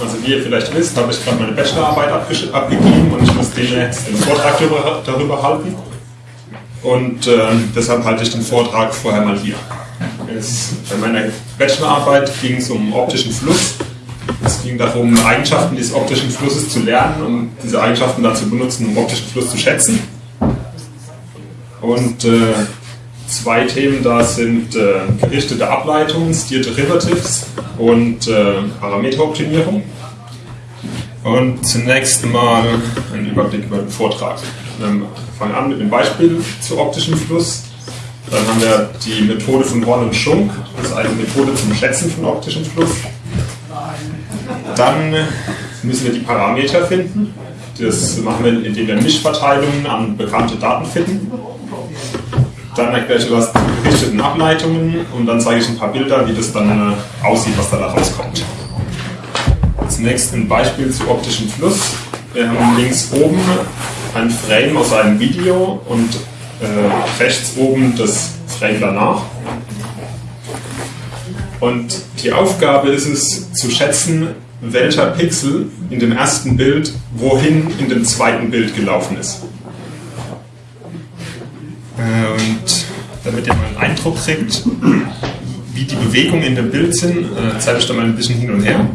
Also wie ihr vielleicht wisst, habe ich gerade meine Bachelorarbeit abgegeben und ich muss demnächst einen Vortrag darüber, darüber halten. Und äh, deshalb halte ich den Vortrag vorher mal hier. Es, bei meiner Bachelorarbeit ging es um optischen Fluss. Es ging darum, Eigenschaften des optischen Flusses zu lernen und diese Eigenschaften dann zu benutzen, um optischen Fluss zu schätzen. Und äh, zwei Themen da sind äh, gerichtete Ableitungen, Steer Derivatives und äh, Parameteroptimierung. Und zunächst mal ein Überblick über den Vortrag. Wir fangen an mit einem Beispiel zu optischem Fluss. Dann haben wir die Methode von Horn und Schunk, das ist eine Methode zum Schätzen von optischem Fluss. Dann müssen wir die Parameter finden. Das machen wir, indem wir Mischverteilungen an bekannte Daten finden. Dann erkläre ich was zu gerichteten Ableitungen und dann zeige ich ein paar Bilder, wie das dann äh, aussieht, was da rauskommt. Zunächst ein Beispiel zu optischem Fluss. Wir haben links oben ein Frame aus einem Video und äh, rechts oben das Frame danach. Und die Aufgabe ist es zu schätzen, welcher Pixel in dem ersten Bild wohin in dem zweiten Bild gelaufen ist. Äh, und damit ihr mal einen Eindruck kriegt, wie die Bewegungen in dem Bild sind, äh, zeige ich da mal ein bisschen hin und her.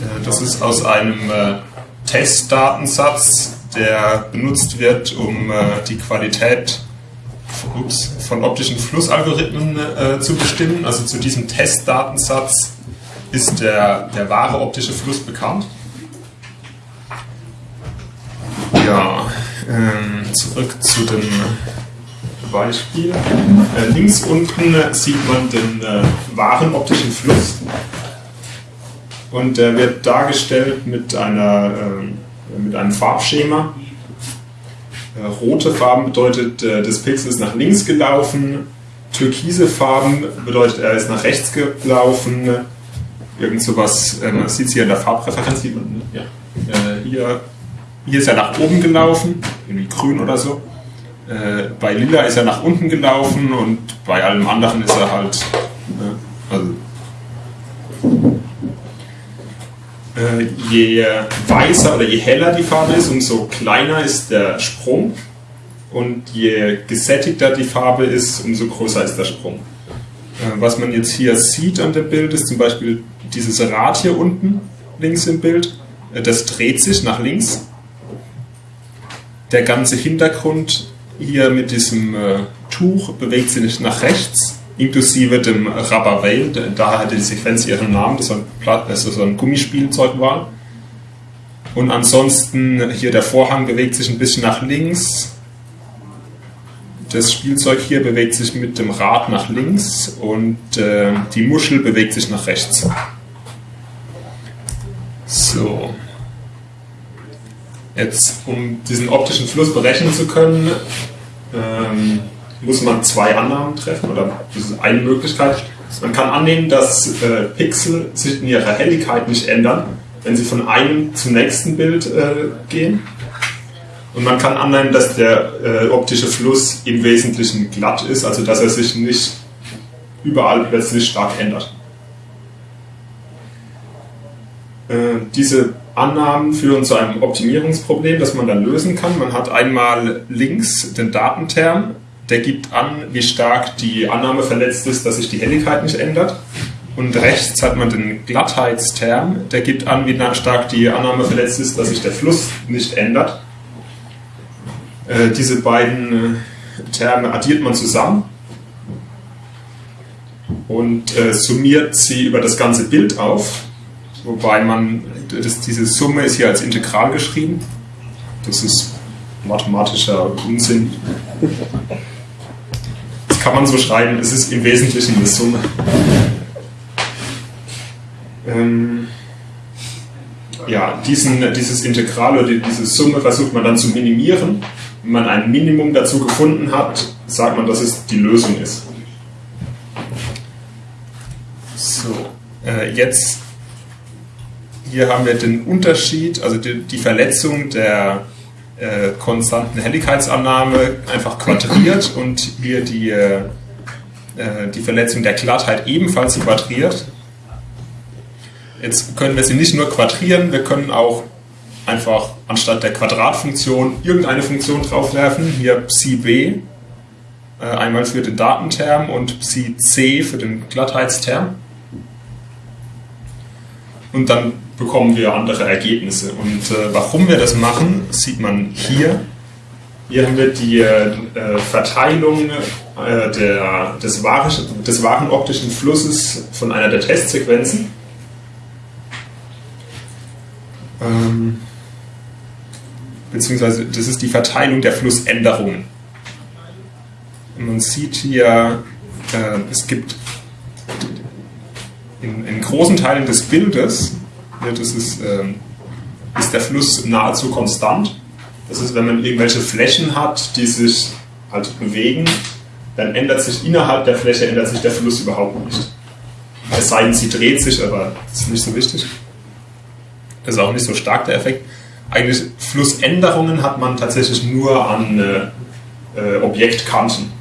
Äh, das ist aus einem Testdatensatz, der benutzt wird, um die Qualität von optischen Flussalgorithmen zu bestimmen. Also zu diesem Testdatensatz ist der, der wahre optische Fluss bekannt. Ja, ähm, zurück zu dem Beispiel. Äh, links unten sieht man den äh, wahren optischen Fluss und der wird dargestellt mit, einer, äh, mit einem Farbschema. Äh, rote Farben bedeutet, äh, das Pixel ist nach links gelaufen, türkise Farben bedeutet, er ist nach rechts gelaufen, irgend sowas, äh, man sieht es hier in der Farbpräferenz, sieht man, ja. Hier, hier ist er nach oben gelaufen, irgendwie grün oder so. Äh, bei Lila ist er nach unten gelaufen und bei allem anderen ist er halt, äh, also äh, je weißer oder je heller die Farbe ist, umso kleiner ist der Sprung und je gesättigter die Farbe ist, umso größer ist der Sprung. Äh, was man jetzt hier sieht an dem Bild ist zum Beispiel dieses Rad hier unten links im Bild. Äh, das dreht sich nach links. Der ganze Hintergrund hier mit diesem äh, Tuch bewegt sich nach rechts, inklusive dem Rubber Veil. Da hatte die Sequenz ihren Namen, das ein, also so ein Gummispielzeug war. Und ansonsten hier der Vorhang bewegt sich ein bisschen nach links das Spielzeug hier bewegt sich mit dem Rad nach links und äh, die Muschel bewegt sich nach rechts. So. Jetzt, um diesen optischen Fluss berechnen zu können, ähm, muss man zwei Annahmen treffen, oder das ist eine Möglichkeit. Man kann annehmen, dass äh, Pixel sich in ihrer Helligkeit nicht ändern, wenn sie von einem zum nächsten Bild äh, gehen. Und man kann annehmen, dass der äh, optische Fluss im Wesentlichen glatt ist, also dass er sich nicht überall plötzlich stark ändert. Äh, diese Annahmen führen zu einem Optimierungsproblem, das man dann lösen kann. Man hat einmal links den Datenterm, der gibt an, wie stark die Annahme verletzt ist, dass sich die Helligkeit nicht ändert. Und rechts hat man den Glattheitsterm, der gibt an, wie stark die Annahme verletzt ist, dass sich der Fluss nicht ändert. Äh, diese beiden äh, Terme addiert man zusammen und äh, summiert sie über das ganze Bild auf, wobei man, das, diese Summe ist hier als Integral geschrieben. Das ist mathematischer Unsinn. Das kann man so schreiben, es ist im Wesentlichen eine Summe. Ähm, ja, diesen, dieses Integral oder diese Summe versucht man dann zu minimieren wenn man ein Minimum dazu gefunden hat, sagt man, dass es die Lösung ist. So, äh, jetzt hier haben wir den Unterschied, also die, die Verletzung der äh, konstanten Helligkeitsannahme einfach quadriert und hier die, äh, die Verletzung der Glattheit ebenfalls quadriert. Jetzt können wir sie nicht nur quadrieren, wir können auch einfach anstatt der Quadratfunktion irgendeine Funktion draufwerfen. Hier psi b, äh, einmal für den Datenterm und psi c für den Glattheitsterm. Und dann bekommen wir andere Ergebnisse. Und äh, warum wir das machen, sieht man hier. Hier haben wir die äh, Verteilung äh, der, des, wahren, des wahren optischen Flusses von einer der Testsequenzen. Ähm, beziehungsweise das ist die Verteilung der Flussänderungen. man sieht hier, äh, es gibt in, in, großen Teilen des Bildes, das ist, äh, ist der Fluss nahezu konstant. Das ist, wenn man irgendwelche Flächen hat, die sich halt bewegen, dann ändert sich innerhalb der Fläche ändert sich der Fluss überhaupt nicht. Es sei denn, sie dreht sich, aber das ist nicht so wichtig. Das ist auch nicht so stark der Effekt eigentlich Flussänderungen hat man tatsächlich nur an äh, äh, Objektkanten.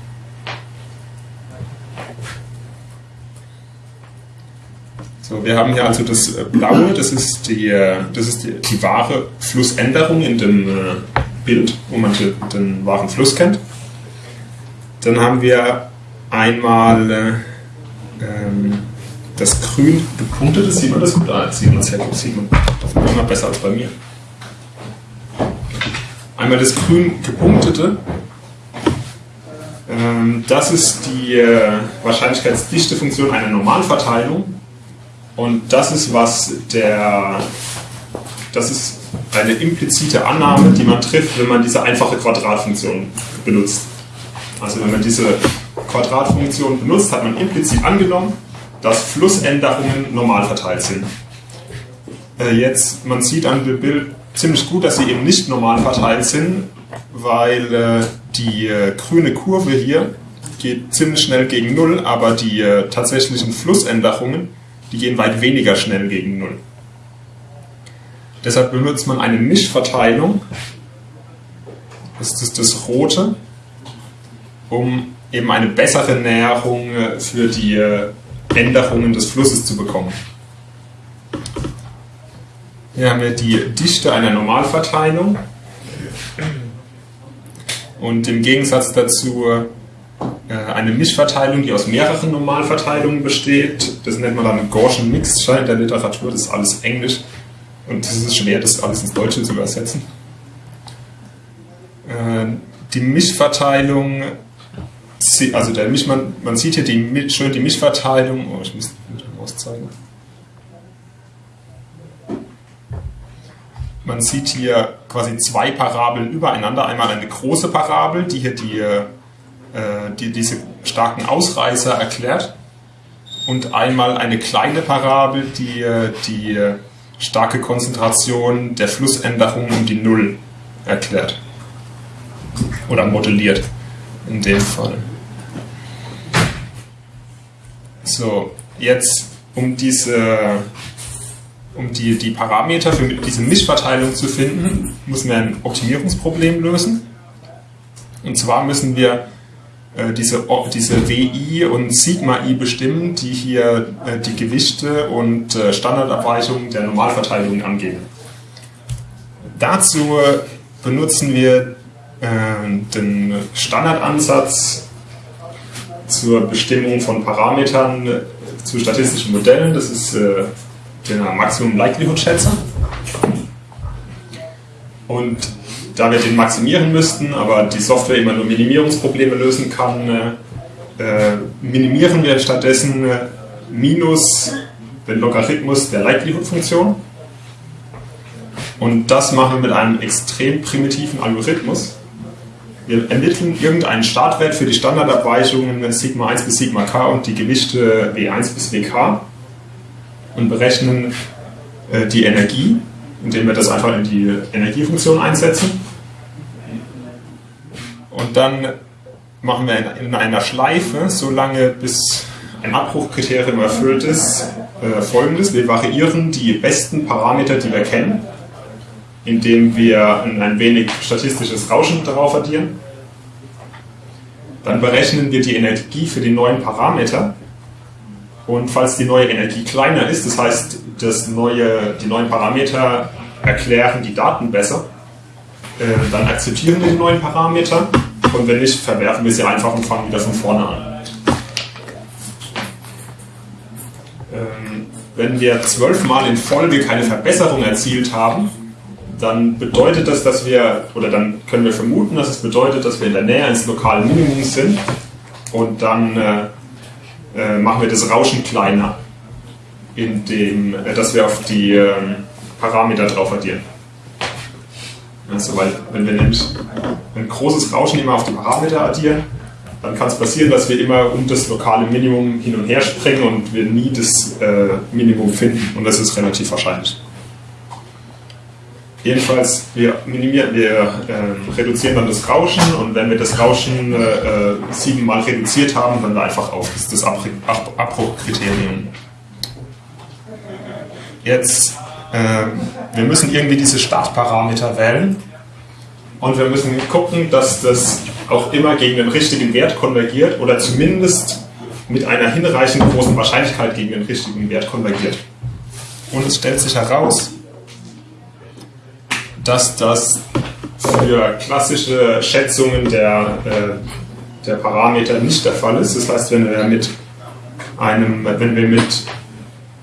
So, wir haben hier also das äh, Blaue, das ist die, äh, das ist die, die wahre Flussänderung in dem äh, Bild, wo man den, wahren Fluss kennt. Dann haben wir einmal äh, ähm, das grün gepunktete, sieht man das gut? Ah, sieht man sehr gut, sieht man immer besser als bei mir. Einmal das grün gepunktete. Ähm, das ist die äh, Wahrscheinlichkeitsdichtefunktion einer Normalverteilung. Und das ist was der, das ist eine implizite Annahme, die man trifft, wenn man diese einfache Quadratfunktion benutzt. Also wenn man diese Quadratfunktion benutzt, hat man implizit angenommen, dass Flussänderungen normal verteilt sind. Äh, jetzt, man sieht an dem Bild ziemlich gut, dass sie eben nicht normal verteilt sind, weil äh, die äh, grüne Kurve hier geht ziemlich schnell gegen Null, aber die tatsächlichen Flussänderungen, die gehen weit weniger schnell gegen Null. Deshalb benutzt man eine Mischverteilung, das ist das Rote, um eben eine bessere Näherung äh, für die äh, Änderungen des Flusses zu bekommen. Hier haben wir die Dichte einer Normalverteilung. Und im Gegensatz dazu äh, eine Mischverteilung, die aus mehreren Normalverteilungen besteht. Das nennt man dann Gaussian Mixture in der Literatur, das ist alles Englisch. Und es ist schwer, das alles ins Deutsche zu übersetzen. Äh, die Mischverteilung, also der Misch, man, man sieht hier die, schön die Mischverteilung, oh, ich muss mit dem Maus zeigen. Man sieht hier quasi zwei Parabeln übereinander. Einmal eine große Parabel, die hier die, äh, die, diese starken Ausreißer erklärt. Und einmal eine kleine Parabel, die äh, die starke Konzentration der Flussänderung um die Null erklärt. Oder modelliert in dem Fall. So, jetzt um diese um die, die Parameter für diese Mischverteilung zu finden, müssen wir ein Optimierungsproblem lösen. Und zwar müssen wir äh, diese, diese WI und Sigma-I bestimmen, die hier äh, die Gewichte und äh, Standardabweichungen der Normalverteilung angeben. Dazu benutzen wir äh, den Standardansatz zur Bestimmung von Parametern äh, zu statistischen Modellen. Das ist äh, der Maximum Likelihood Schätzer. Und da wir den maximieren müssten, aber die Software immer nur Minimierungsprobleme lösen kann, äh, äh, minimieren wir stattdessen äh, minus den Logarithmus der Likelihood-Funktion. Und das machen wir mit einem extrem primitiven Algorithmus. Wir ermitteln irgendeinen Startwert für die Standardabweichungen Sigma 1 bis Sigma k und die Gewichte W1 bis Wk und berechnen äh, die Energie, indem wir das einfach in die Energiefunktion einsetzen. Und dann machen wir in, in einer Schleife, solange bis ein Abbruchkriterium erfüllt ist, äh, folgendes. Wir variieren die besten Parameter, die wir kennen, indem wir ein wenig statistisches Rauschen darauf addieren. Dann berechnen wir die Energie für die neuen Parameter Und falls die neue Energie kleiner ist, das heißt, das neue, die neuen Parameter erklären die Daten besser, äh, dann akzeptieren wir die neuen Parameter und wenn nicht, verwerfen wir sie einfach und fangen wieder von vorne an. Ähm, wenn wir zwölfmal in Folge keine Verbesserung erzielt haben, dann bedeutet das, dass wir, oder dann können wir vermuten, dass es bedeutet, dass wir in der Nähe eines lokalen Minimums sind und dann äh, äh, machen wir das Rauschen kleiner, indem äh, dass wir auf die äh, Parameter drauf addieren. Also, weil, wenn wir nämlich ein großes Rauschen immer auf die Parameter addieren, dann kann es passieren, dass wir immer um das lokale Minimum hin und her springen und wir nie das äh, Minimum finden. Und das ist relativ wahrscheinlich. Jedenfalls, wir minimieren, wir äh, reduzieren dann das Rauschen und wenn wir das Rauschen äh, äh siebenmal reduziert haben, dann einfach auf das, das Abbruchkriterium. Jetzt, wir müssen irgendwie diese Startparameter wählen und wir müssen gucken, dass das auch immer gegen den richtigen Wert konvergiert oder zumindest mit einer hinreichend großen Wahrscheinlichkeit gegen den richtigen Wert konvergiert. Und es stellt sich heraus, dass das für klassische Schätzungen der, äh, der Parameter nicht der Fall ist. Das heißt, wenn wir mit einem, wenn wir mit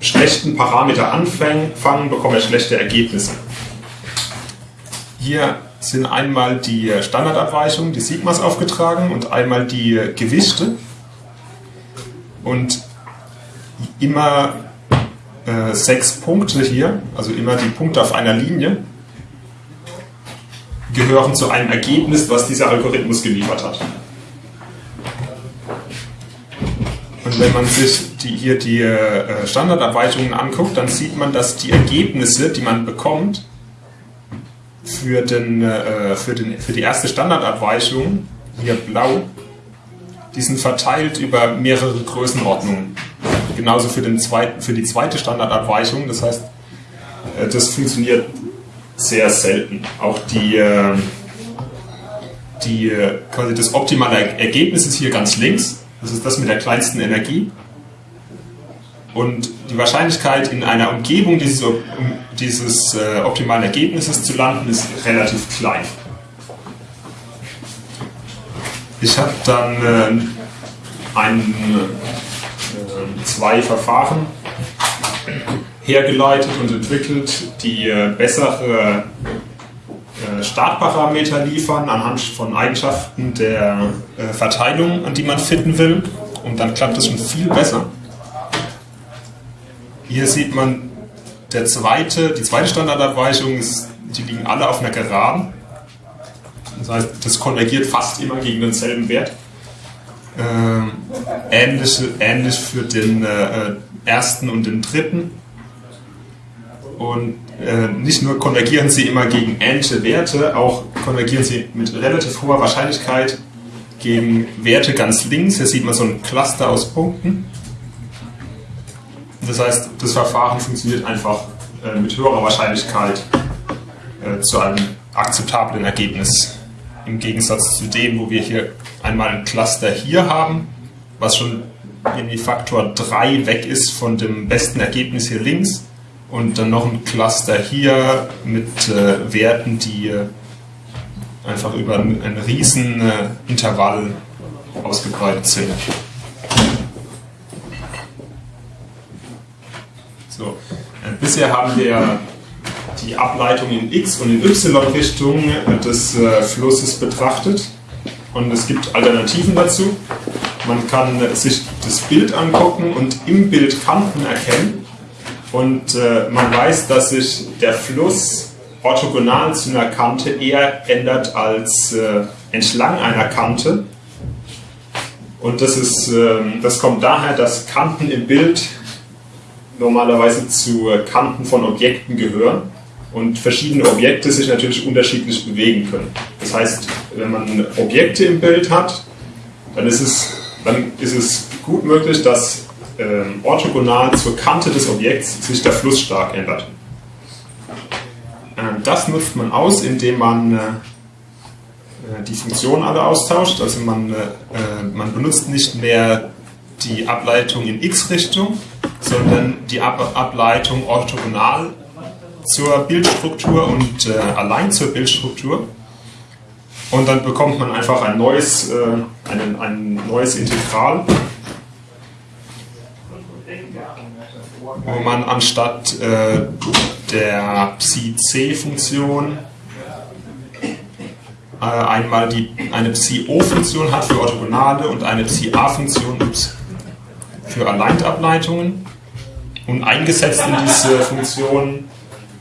schlechten Parameter anfangen, bekommen wir schlechte Ergebnisse. Hier sind einmal die Standardabweichungen, die Sigmas aufgetragen und einmal die Gewichte. Und immer äh, sechs Punkte hier, also immer die Punkte auf einer Linie, gehören zu einem Ergebnis, was dieser Algorithmus geliefert hat. Und wenn man sich die, hier die äh, Standardabweichungen anguckt, dann sieht man, dass die Ergebnisse, die man bekommt, für, den, äh, für, den, für die erste Standardabweichung, hier blau, die sind verteilt über mehrere Größenordnungen. Genauso für, den zweiten, für die zweite Standardabweichung, das heißt, äh, das funktioniert sehr selten. Auch die, äh, die, quasi das optimale Ergebnis ist hier ganz links. Das ist das mit der kleinsten Energie. Und die Wahrscheinlichkeit, in einer Umgebung dieses, dieses äh, optimalen Ergebnisses zu landen, ist relativ klein. Ich habe dann äh, ein, äh, zwei Verfahren hergeleitet und entwickelt, die äh, bessere äh, Startparameter liefern anhand von Eigenschaften der äh, Verteilung, an die man finden will. Und dann klappt es schon viel besser. Hier sieht man der zweite, die zweite Standardabweichung, ist, die liegen alle auf einer Geraden. Das heißt, das konvergiert fast immer gegen denselben Wert. Ähm, ähnlich, ähnlich für den äh, ersten und den dritten. Und äh, nicht nur konvergieren sie immer gegen ähnliche Werte, auch konvergieren sie mit relativ hoher Wahrscheinlichkeit gegen Werte ganz links. Hier sieht man so ein Cluster aus Punkten. Das heißt, das Verfahren funktioniert einfach äh, mit höherer Wahrscheinlichkeit äh, zu einem akzeptablen Ergebnis. Im Gegensatz zu dem, wo wir hier einmal ein Cluster hier haben, was schon irgendwie Faktor 3 weg ist von dem besten Ergebnis hier links und dann noch ein Cluster hier mit äh, Werten, die äh, einfach über ein, ein riesen äh, Intervall ausgebreitet sind. So. Äh, bisher haben wir die Ableitung in x- und in y-Richtung des äh, Flusses betrachtet und es gibt Alternativen dazu. Man kann sich das Bild angucken und im Bild Kanten erkennen und äh, man weiß, dass sich der Fluss orthogonal zu einer Kante eher ändert als äh, entlang einer Kante. Und das, ist, äh, das kommt daher, dass Kanten im Bild normalerweise zu Kanten von Objekten gehören und verschiedene Objekte sich natürlich unterschiedlich bewegen können. Das heißt, wenn man Objekte im Bild hat, dann ist es, dann ist es gut möglich, dass ähm, orthogonal zur Kante des Objekts sich der Fluss stark ändert. Ähm, das nutzt man aus, indem man äh, die Funktionen alle austauscht. Also man, äh, äh, man benutzt nicht mehr die Ableitung in x-Richtung, sondern die Ab Ableitung orthogonal zur Bildstruktur und äh, allein zur Bildstruktur. Und dann bekommt man einfach ein neues, äh, ein, ein neues Integral, wo man anstatt äh, der Psi-C-Funktion äh, einmal die, eine Psi-O-Funktion hat für orthogonale und eine Psi-A-Funktion für Aligned-Ableitungen. Und eingesetzt in diese Funktion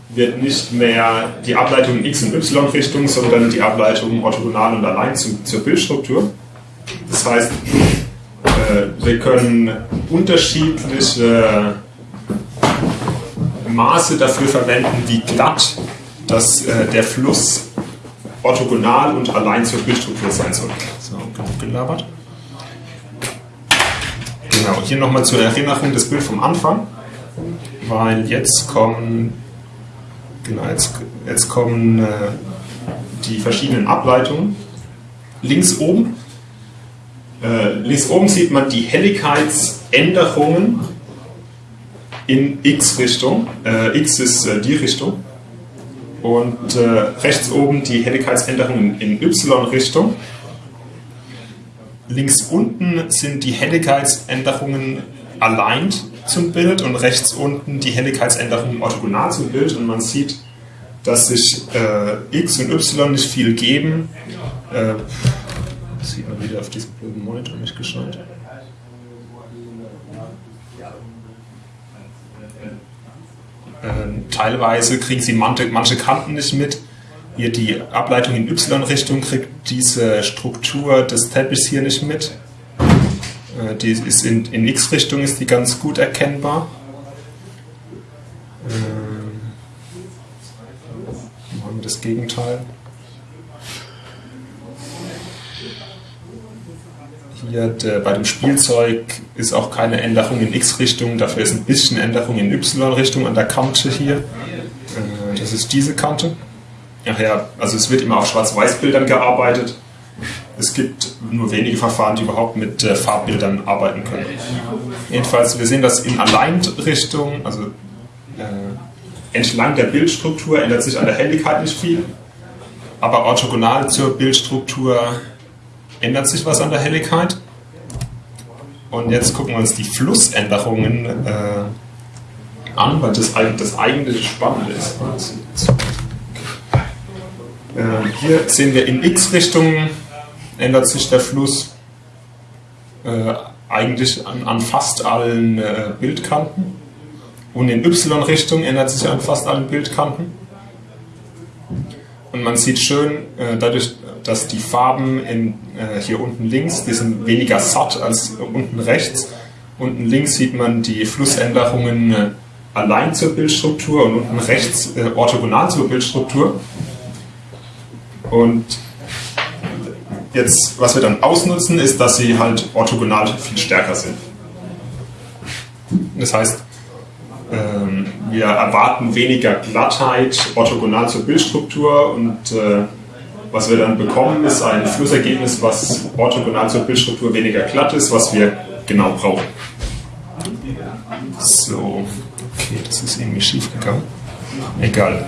wird nicht mehr die Ableitung in x- und y-Richtung, sondern die Ableitung orthogonal und allein zu, zur Bildstruktur. Das heißt, äh, wir können unterschiedliche Maße dafür verwenden, wie glatt das, äh, der Fluss orthogonal und allein zur Bildstruktur sein soll. So, genug gelabert. Genau, hier nochmal zur Erinnerung das Bild vom Anfang, weil jetzt kommen Genau, jetzt, jetzt kommen äh, die verschiedenen Ableitungen. Links oben, äh, links oben sieht man die Helligkeitsänderungen in x-Richtung. Äh, x ist äh, die Richtung. Und äh, rechts oben die Helligkeitsänderungen in y-Richtung. Links unten sind die Helligkeitsänderungen aligned zum Bild und rechts unten die Helligkeitsänderung orthogonal zum Bild und man sieht, dass sich äh, x und y nicht viel geben. Äh, das sieht man wieder auf diesem blöden Monitor nicht gescheit. Äh, teilweise kriegen sie manche, manche Kanten nicht mit. Hier die Ableitung in y-Richtung kriegt diese Struktur des Teppichs hier nicht mit. Äh, die ist in, in X-Richtung ist die ganz gut erkennbar. Ähm, machen wir das Gegenteil. Hier der, bei dem Spielzeug ist auch keine Änderung in X-Richtung, dafür ist ein bisschen Änderung in Y-Richtung an der Kante hier. Äh, das ist diese Kante. Ach ja, also es wird immer auf Schwarz-Weiß-Bildern gearbeitet. Es gibt nur wenige Verfahren, die überhaupt mit äh, Farbbildern arbeiten können. Jedenfalls, wir sehen das in Aligned-Richtung, also äh, entlang der Bildstruktur ändert sich an der Helligkeit nicht viel, aber orthogonal zur Bildstruktur ändert sich was an der Helligkeit. Und jetzt gucken wir uns die Flussänderungen äh, an, weil das, das eigentliche Spannende ist. Äh, hier sehen wir in x-Richtung ändert sich der Fluss äh, eigentlich an, an, fast allen äh, Bildkanten. Und in Y-Richtung ändert sich an fast allen Bildkanten. Und man sieht schön, äh, dadurch, dass die Farben in, äh, hier unten links, die sind weniger satt als unten rechts. Unten links sieht man die Flussänderungen äh, allein zur Bildstruktur und unten rechts orthogonal zur Bildstruktur. Und Jetzt, was wir dann ausnutzen, ist, dass sie halt orthogonal viel stärker sind. Das heißt, ähm, wir erwarten weniger Glattheit orthogonal zur Bildstruktur und äh, was wir dann bekommen, ist ein Flussergebnis, was orthogonal zur Bildstruktur weniger glatt ist, was wir genau brauchen. So, okay, das ist irgendwie schief gegangen. Egal.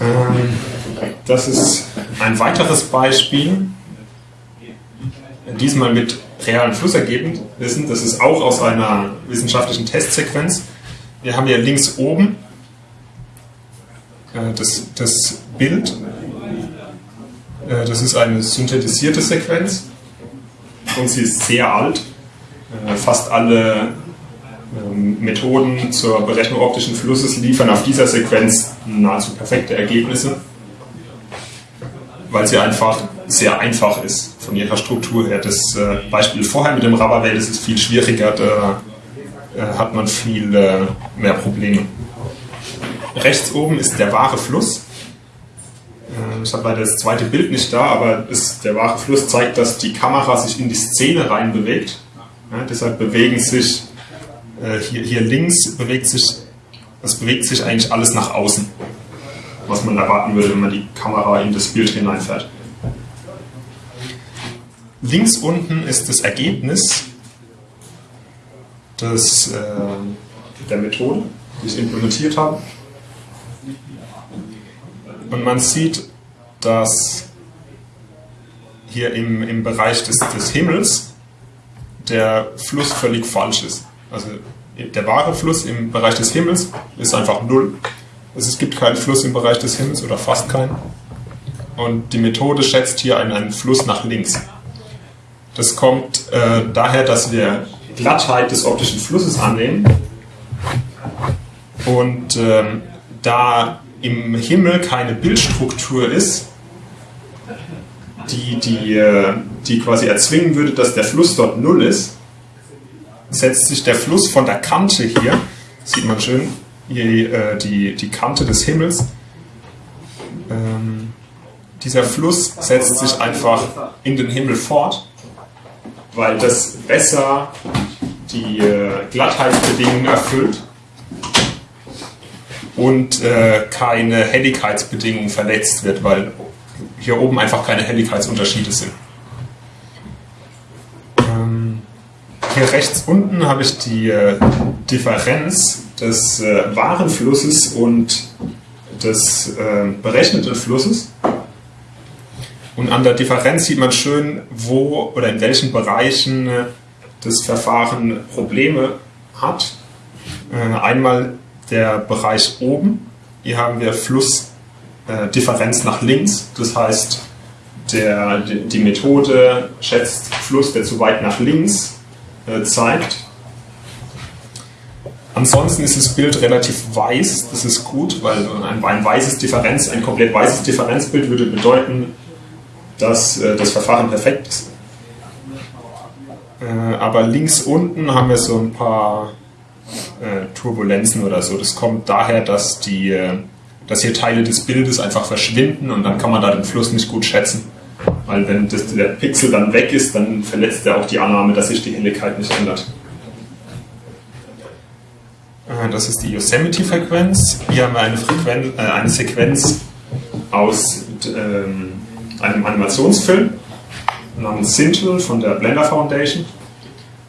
Ähm, das ist ein weiteres Beispiel, diesmal mit realen Flussergebnissen. Das ist auch aus einer wissenschaftlichen Testsequenz. Wir haben hier links oben äh, das, das Bild. Äh, das ist eine synthetisierte Sequenz und sie ist sehr alt. Äh, fast alle ähm, Methoden zur Berechnung optischen Flusses liefern auf dieser Sequenz nahezu perfekte Ergebnisse weil sie einfach sehr einfach ist von ihrer Struktur her. Das äh, Beispiel vorher mit dem Rubberwell das ist viel schwieriger, da äh, hat man viel äh, mehr Probleme. Rechts oben ist der wahre Fluss. Äh, ich habe leider das zweite Bild nicht da, aber es, der wahre Fluss zeigt, dass die Kamera sich in die Szene rein bewegt. Ja, deshalb bewegen sich äh, hier, hier links bewegt sich, das bewegt sich eigentlich alles nach außen was man erwarten würde, wenn man die Kamera in das Bild hineinfährt. Links unten ist das Ergebnis des, äh, der Methode, die ich implementiert habe. Und man sieht, dass hier im, im Bereich des, des Himmels der Fluss völlig falsch ist. Also der wahre Fluss im Bereich des Himmels ist einfach null. Also es gibt keinen Fluss im Bereich des Himmels oder fast keinen. Und die Methode schätzt hier einen, einen Fluss nach links. Das kommt äh, daher, dass wir Glattheit des optischen Flusses annehmen. Und ähm, da im Himmel keine Bildstruktur ist, die, die, äh, die quasi erzwingen würde, dass der Fluss dort null ist, setzt sich der Fluss von der Kante hier, sieht man schön, hier äh, die, die Kante des Himmels. Ähm, dieser Fluss setzt sich einfach in den Himmel fort, weil das besser die äh, Glattheitsbedingungen erfüllt und äh, keine Helligkeitsbedingungen verletzt wird, weil hier oben einfach keine Helligkeitsunterschiede sind. Ähm, hier rechts unten habe ich die äh, Differenz des äh, wahren Flusses und des äh, berechneten Flusses. Und an der Differenz sieht man schön, wo oder in welchen Bereichen äh, das Verfahren Probleme hat. Äh, einmal der Bereich oben. Hier haben wir Flussdifferenz nach links. Das heißt, der, die Methode schätzt Fluss, der zu weit nach links äh, zeigt. Ansonsten ist das Bild relativ weiß, das ist gut, weil ein, ein weißes Differenz, ein komplett weißes Differenzbild würde bedeuten, dass äh, das Verfahren perfekt ist. Äh, aber links unten haben wir so ein paar äh, Turbulenzen oder so. Das kommt daher, dass, die, äh, dass hier Teile des Bildes einfach verschwinden und dann kann man da den Fluss nicht gut schätzen. Weil wenn das, der Pixel dann weg ist, dann verletzt er auch die Annahme, dass sich die Helligkeit nicht ändert. Äh, das ist die Yosemite-Frequenz. Hier haben wir eine, Frequenz, äh, eine Sequenz aus ähm, einem Animationsfilm namens Sintel von der Blender Foundation.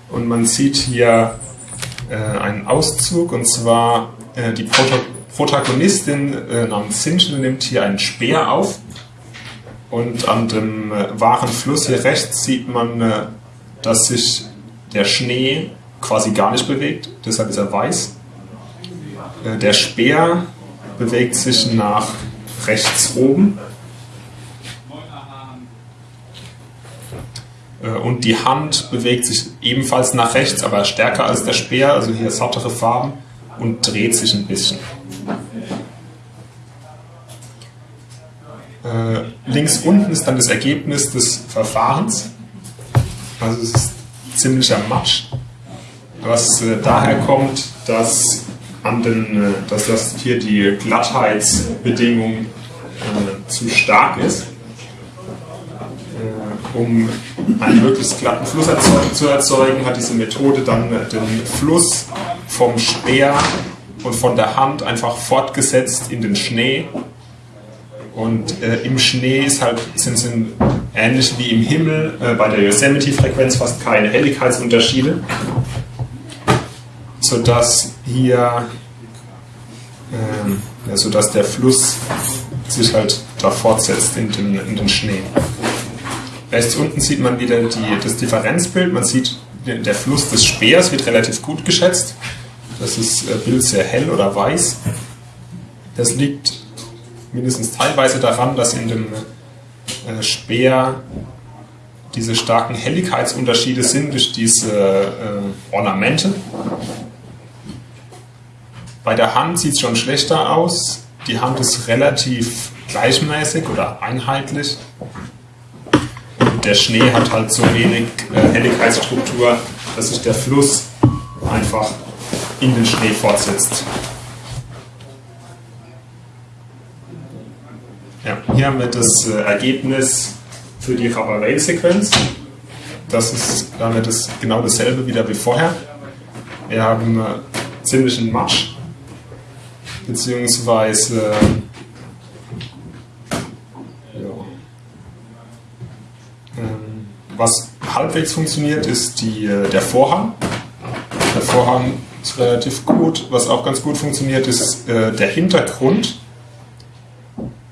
Und man sieht hier äh, einen Auszug und zwar äh, die Proto Protagonistin äh, namens Sintel nimmt hier einen Speer auf und an dem äh, wahren Fluss hier rechts sieht man, dass sich der Schnee quasi gar nicht bewegt, deshalb ist er weiß. Äh, der Speer bewegt sich nach rechts oben Äh, und die Hand bewegt sich ebenfalls nach rechts, aber stärker als der Speer, also hier sattere Farben und dreht sich ein bisschen. Äh, links unten ist dann das Ergebnis des Verfahrens. Also es ist ziemlicher Matsch, was daher kommt, dass, an den, äh, dass das hier die Glattheitsbedingung äh, zu stark ist um einen möglichst glatten Fluss zu erzeugen, hat diese Methode dann den Fluss vom Speer und von der Hand einfach fortgesetzt in den Schnee. Und äh, im Schnee ist halt, sind, sind ähnlich wie im Himmel äh, bei der Yosemite-Frequenz fast keine Helligkeitsunterschiede, sodass hier, äh, sodass der Fluss sich halt da fortsetzt in den, in den Schnee. Rechts unten sieht man wieder die, das Differenzbild. Man sieht, der Fluss des Speers wird relativ gut geschätzt. Das ist äh, Bild sehr hell oder weiß. Das liegt mindestens teilweise daran, dass in dem äh, Speer diese starken Helligkeitsunterschiede sind durch diese äh, Ornamente. Bei der Hand sieht es schon schlechter aus. Die Hand ist relativ gleichmäßig oder einheitlich der Schnee hat halt so wenig äh, Helligkeitsstruktur, dass sich der Fluss einfach in den Schnee fortsetzt. Ja, hier haben wir das äh, Ergebnis für die Rabarel-Sequenz. Das ist damit das genau dasselbe wieder wie vorher. Wir haben äh, ziemlichen Matsch, beziehungsweise Was halbwegs funktioniert, ist die, äh, der Vorhang. Der Vorhang ist relativ gut. Was auch ganz gut funktioniert, ist äh, der Hintergrund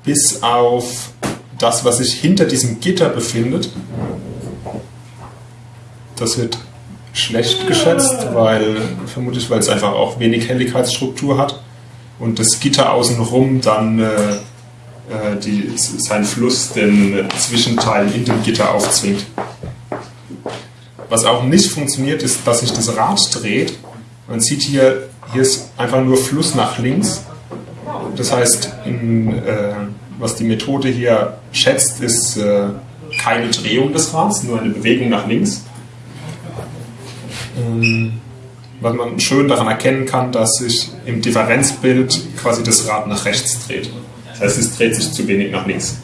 bis auf das, was sich hinter diesem Gitter befindet. Das wird schlecht geschätzt, weil vermutlich, weil es einfach auch wenig Helligkeitsstruktur hat und das Gitter außenrum dann äh, äh die, seinen Fluss den Zwischenteil in dem Gitter aufzwingt. Was auch nicht funktioniert, ist, dass sich das Rad dreht. Man sieht hier, hier ist einfach nur Fluss nach links. Das heißt, in, äh, was die Methode hier schätzt, ist äh, keine Drehung des Rads, nur eine Bewegung nach links. Ähm, was man schön daran erkennen kann, dass sich im Differenzbild quasi das Rad nach rechts dreht. Das heißt, es dreht sich zu wenig nach links.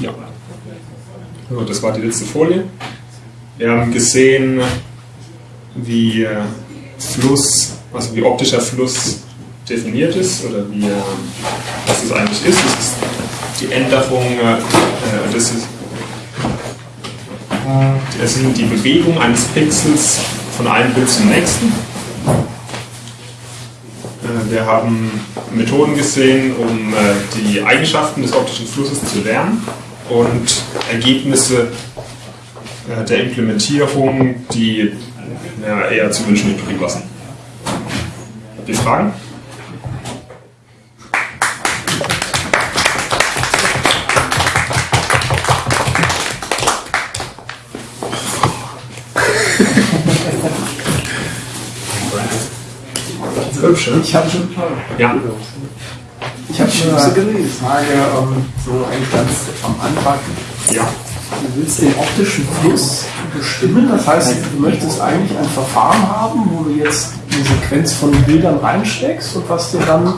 Ja. So, das war die letzte Folie. Wir haben gesehen, wie äh, Fluss, also wie optischer Fluss definiert ist oder wie, äh, was es eigentlich ist. Die Änderung, äh, das ist, das sind die Bewegung eines Pixels von einem Bild zum nächsten. Wir haben Methoden gesehen, um die Eigenschaften des optischen Flusses zu lernen und Ergebnisse der Implementierung, die ja, eher zu wünschen übrig lassen. Habt ihr Fragen? Hübsch, Ich habe schon ja. Ich habe schon eine Frage, ähm, so eigentlich ganz am Anfang. Ja. Du willst den optischen Fluss bestimmen, das heißt, du möchtest eigentlich ein Verfahren haben, wo du jetzt eine Sequenz von Bildern reinsteckst und was dir dann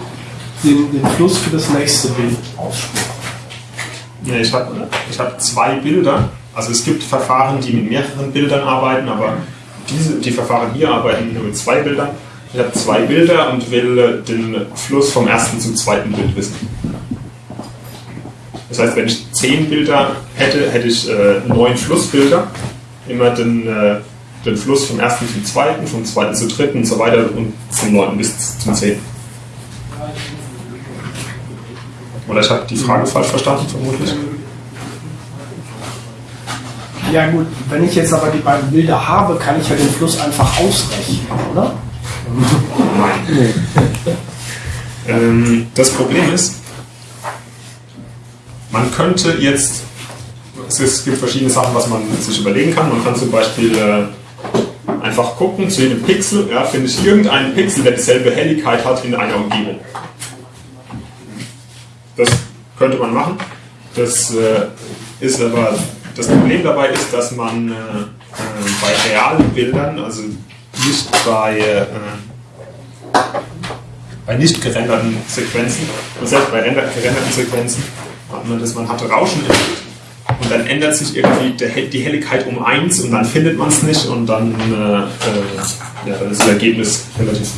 den, den Fluss für das nächste Bild ausspricht. Ja, ich habe ich hab zwei Bilder. Also es gibt Verfahren, die mit mehreren Bildern arbeiten, aber diese, die Verfahren hier arbeiten nur mit zwei Bildern. Ich habe zwei Bilder und will den Fluss vom ersten zum zweiten Bild wissen. Das heißt, wenn ich zehn Bilder hätte, hätte ich äh, neun Flussbilder. Immer den, äh, den Fluss vom ersten zum zweiten, vom zweiten zum dritten und so weiter und zum neunten bis zum zehnten. Oder ich habe die Frage falsch verstanden, vermutlich. Ja gut, wenn ich jetzt aber die beiden Bilder habe, kann ich ja den Fluss einfach ausrechnen, oder? Ähm, das Problem ist, man könnte jetzt, es gibt verschiedene Sachen, was man sich überlegen kann. Man kann zum Beispiel äh, einfach gucken, zu jedem Pixel, ja, finde ich irgendeinen Pixel, der dieselbe Helligkeit hat in einer Umgebung. Das könnte man machen. Das äh, ist aber, das Problem dabei ist, dass man äh, äh bei realen Bildern, also nicht bei, äh, bei nicht gerenderten Sequenzen, und selbst bei gerenderten Sequenzen, hat man das, man hat Rauschen im Bild und dann ändert sich irgendwie die Helligkeit um 1 und dann findet man es nicht und dann, äh, äh, ja, dann ist das Ergebnis relativ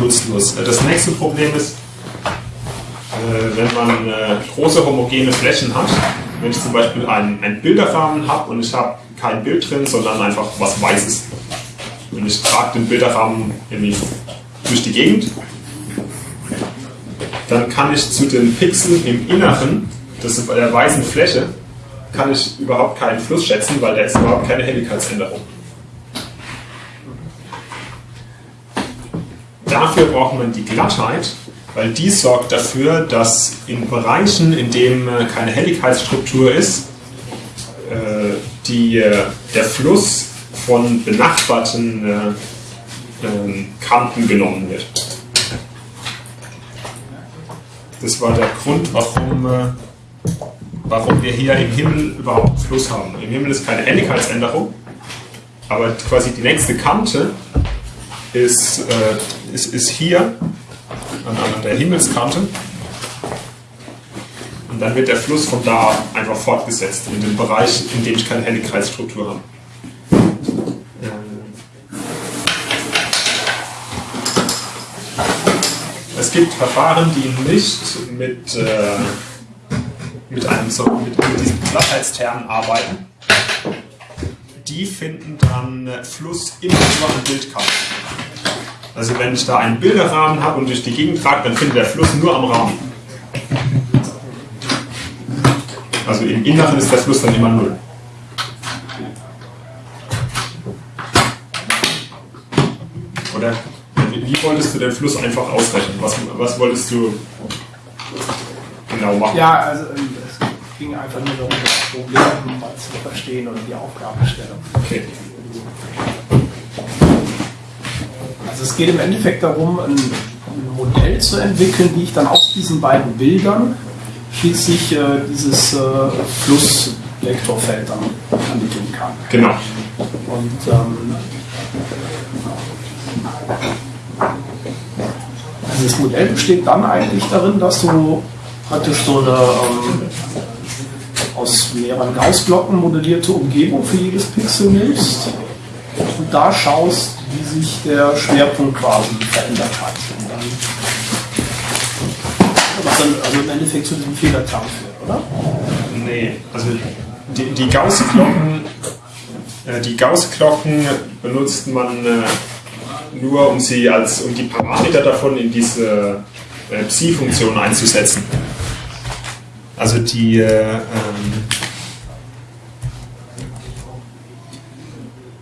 nutzlos. Das nächste Problem ist, äh, wenn man äh, große homogene Flächen hat, wenn ich zum Beispiel einen, einen Bilderrahmen habe und ich habe kein Bild drin, sondern einfach was Weißes. Und ich trage den Bilderrahmen irgendwie durch die Gegend, dann kann ich zu den Pixeln im Inneren des, der weißen Fläche kann ich überhaupt keinen Fluss schätzen, weil da ist überhaupt keine Helligkeitsänderung. Dafür braucht man die Glattheit, weil die sorgt dafür, dass in Bereichen, in denen äh, keine Helligkeitsstruktur ist, äh, die, äh, der Fluss von benachbarten ähm, Kanten genommen wird. Das war der Grund, warum, warum wir hier im Himmel überhaupt Fluss haben. Im Himmel ist keine Helligkeitsänderung, aber quasi die nächste Kante ist, äh, ist, ist hier an, an der Himmelskante. Und dann wird der Fluss von da einfach fortgesetzt in den Bereich, in dem ich keine Helligkeitsstruktur habe. Es gibt Verfahren, die nicht mit, äh, mit, einem, so, mit, mit diesen Glattheitsternen arbeiten, die finden dann Fluss immer über ein Bildkante. Also wenn ich da einen Bilderrahmen habe und durch die Gegend trage, dann findet der Fluss nur am Rahmen. Also im Inneren ist der Fluss dann immer null. Oder wie wolltest du den Fluss einfach ausrechnen? Was, was wolltest du genau machen? Ja, also ähm, es ging einfach nur darum, das Problem mal zu verstehen oder die Aufgabenstellung. Okay. Also es geht im Endeffekt darum, ein, ein Modell zu entwickeln, wie ich dann aus diesen beiden Bildern schließlich äh, dieses äh, Flussvektorfeld dann ermitteln kann. Genau. Und ähm, also das Modell besteht dann eigentlich darin, dass du praktisch so eine ähm, aus mehreren Gaußblocken modellierte Umgebung für jedes Pixel nimmst und da schaust, wie sich der Schwerpunkt quasi verändert hat. Und dann, was dann also im Endeffekt zu diesem Fehlerterm führt, oder? Nee, also die, die Gaußglocken, äh, Gaußglocken benutzt man äh, nur, um sie als um die Parameter davon in diese äh, Psi-Funktion einzusetzen. Also die äh, ähm,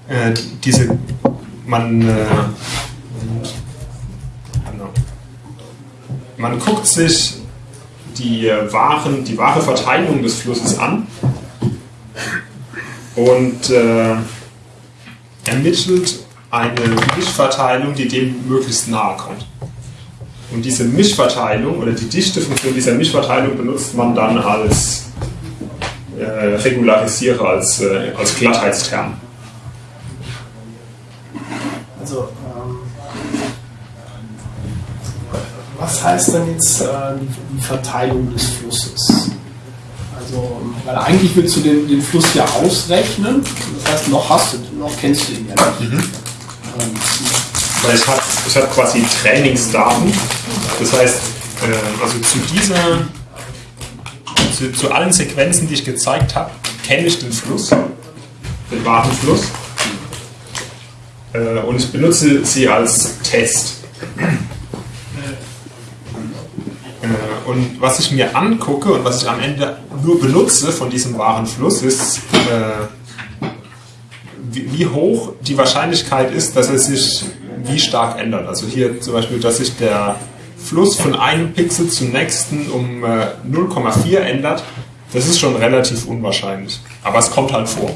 äh, diese man äh, man guckt sich die äh, wahren, die wahre Verteilung des Flusses an und äh, ermittelt eine Mischverteilung, die dem möglichst nahe kommt. Und diese Mischverteilung oder die Dichtefunktion dieser Mischverteilung benutzt man dann als äh, Regularisierer, als, äh, als Glattheitsterm. Also, ähm, was heißt denn jetzt äh, die Verteilung des Flusses? Also, weil eigentlich willst du den, den Fluss ja ausrechnen, das heißt, noch hast du, noch kennst du ihn ja nicht. Mhm. Weil ich habe ich hab quasi Trainingsdaten. Das heißt, äh, also zu dieser, zu, zu allen Sequenzen, die ich gezeigt habe, kenne ich den Fluss, den wahren Fluss. Äh, und ich benutze sie als Test. Äh, und was ich mir angucke und was ich am Ende nur benutze von diesem wahren Fluss, ist, äh, wie, wie hoch die Wahrscheinlichkeit ist, dass er sich wie stark ändert. Also hier zum Beispiel, dass sich der Fluss von einem Pixel zum nächsten um äh, 0,4 ändert, das ist schon relativ unwahrscheinlich. Aber es kommt halt vor.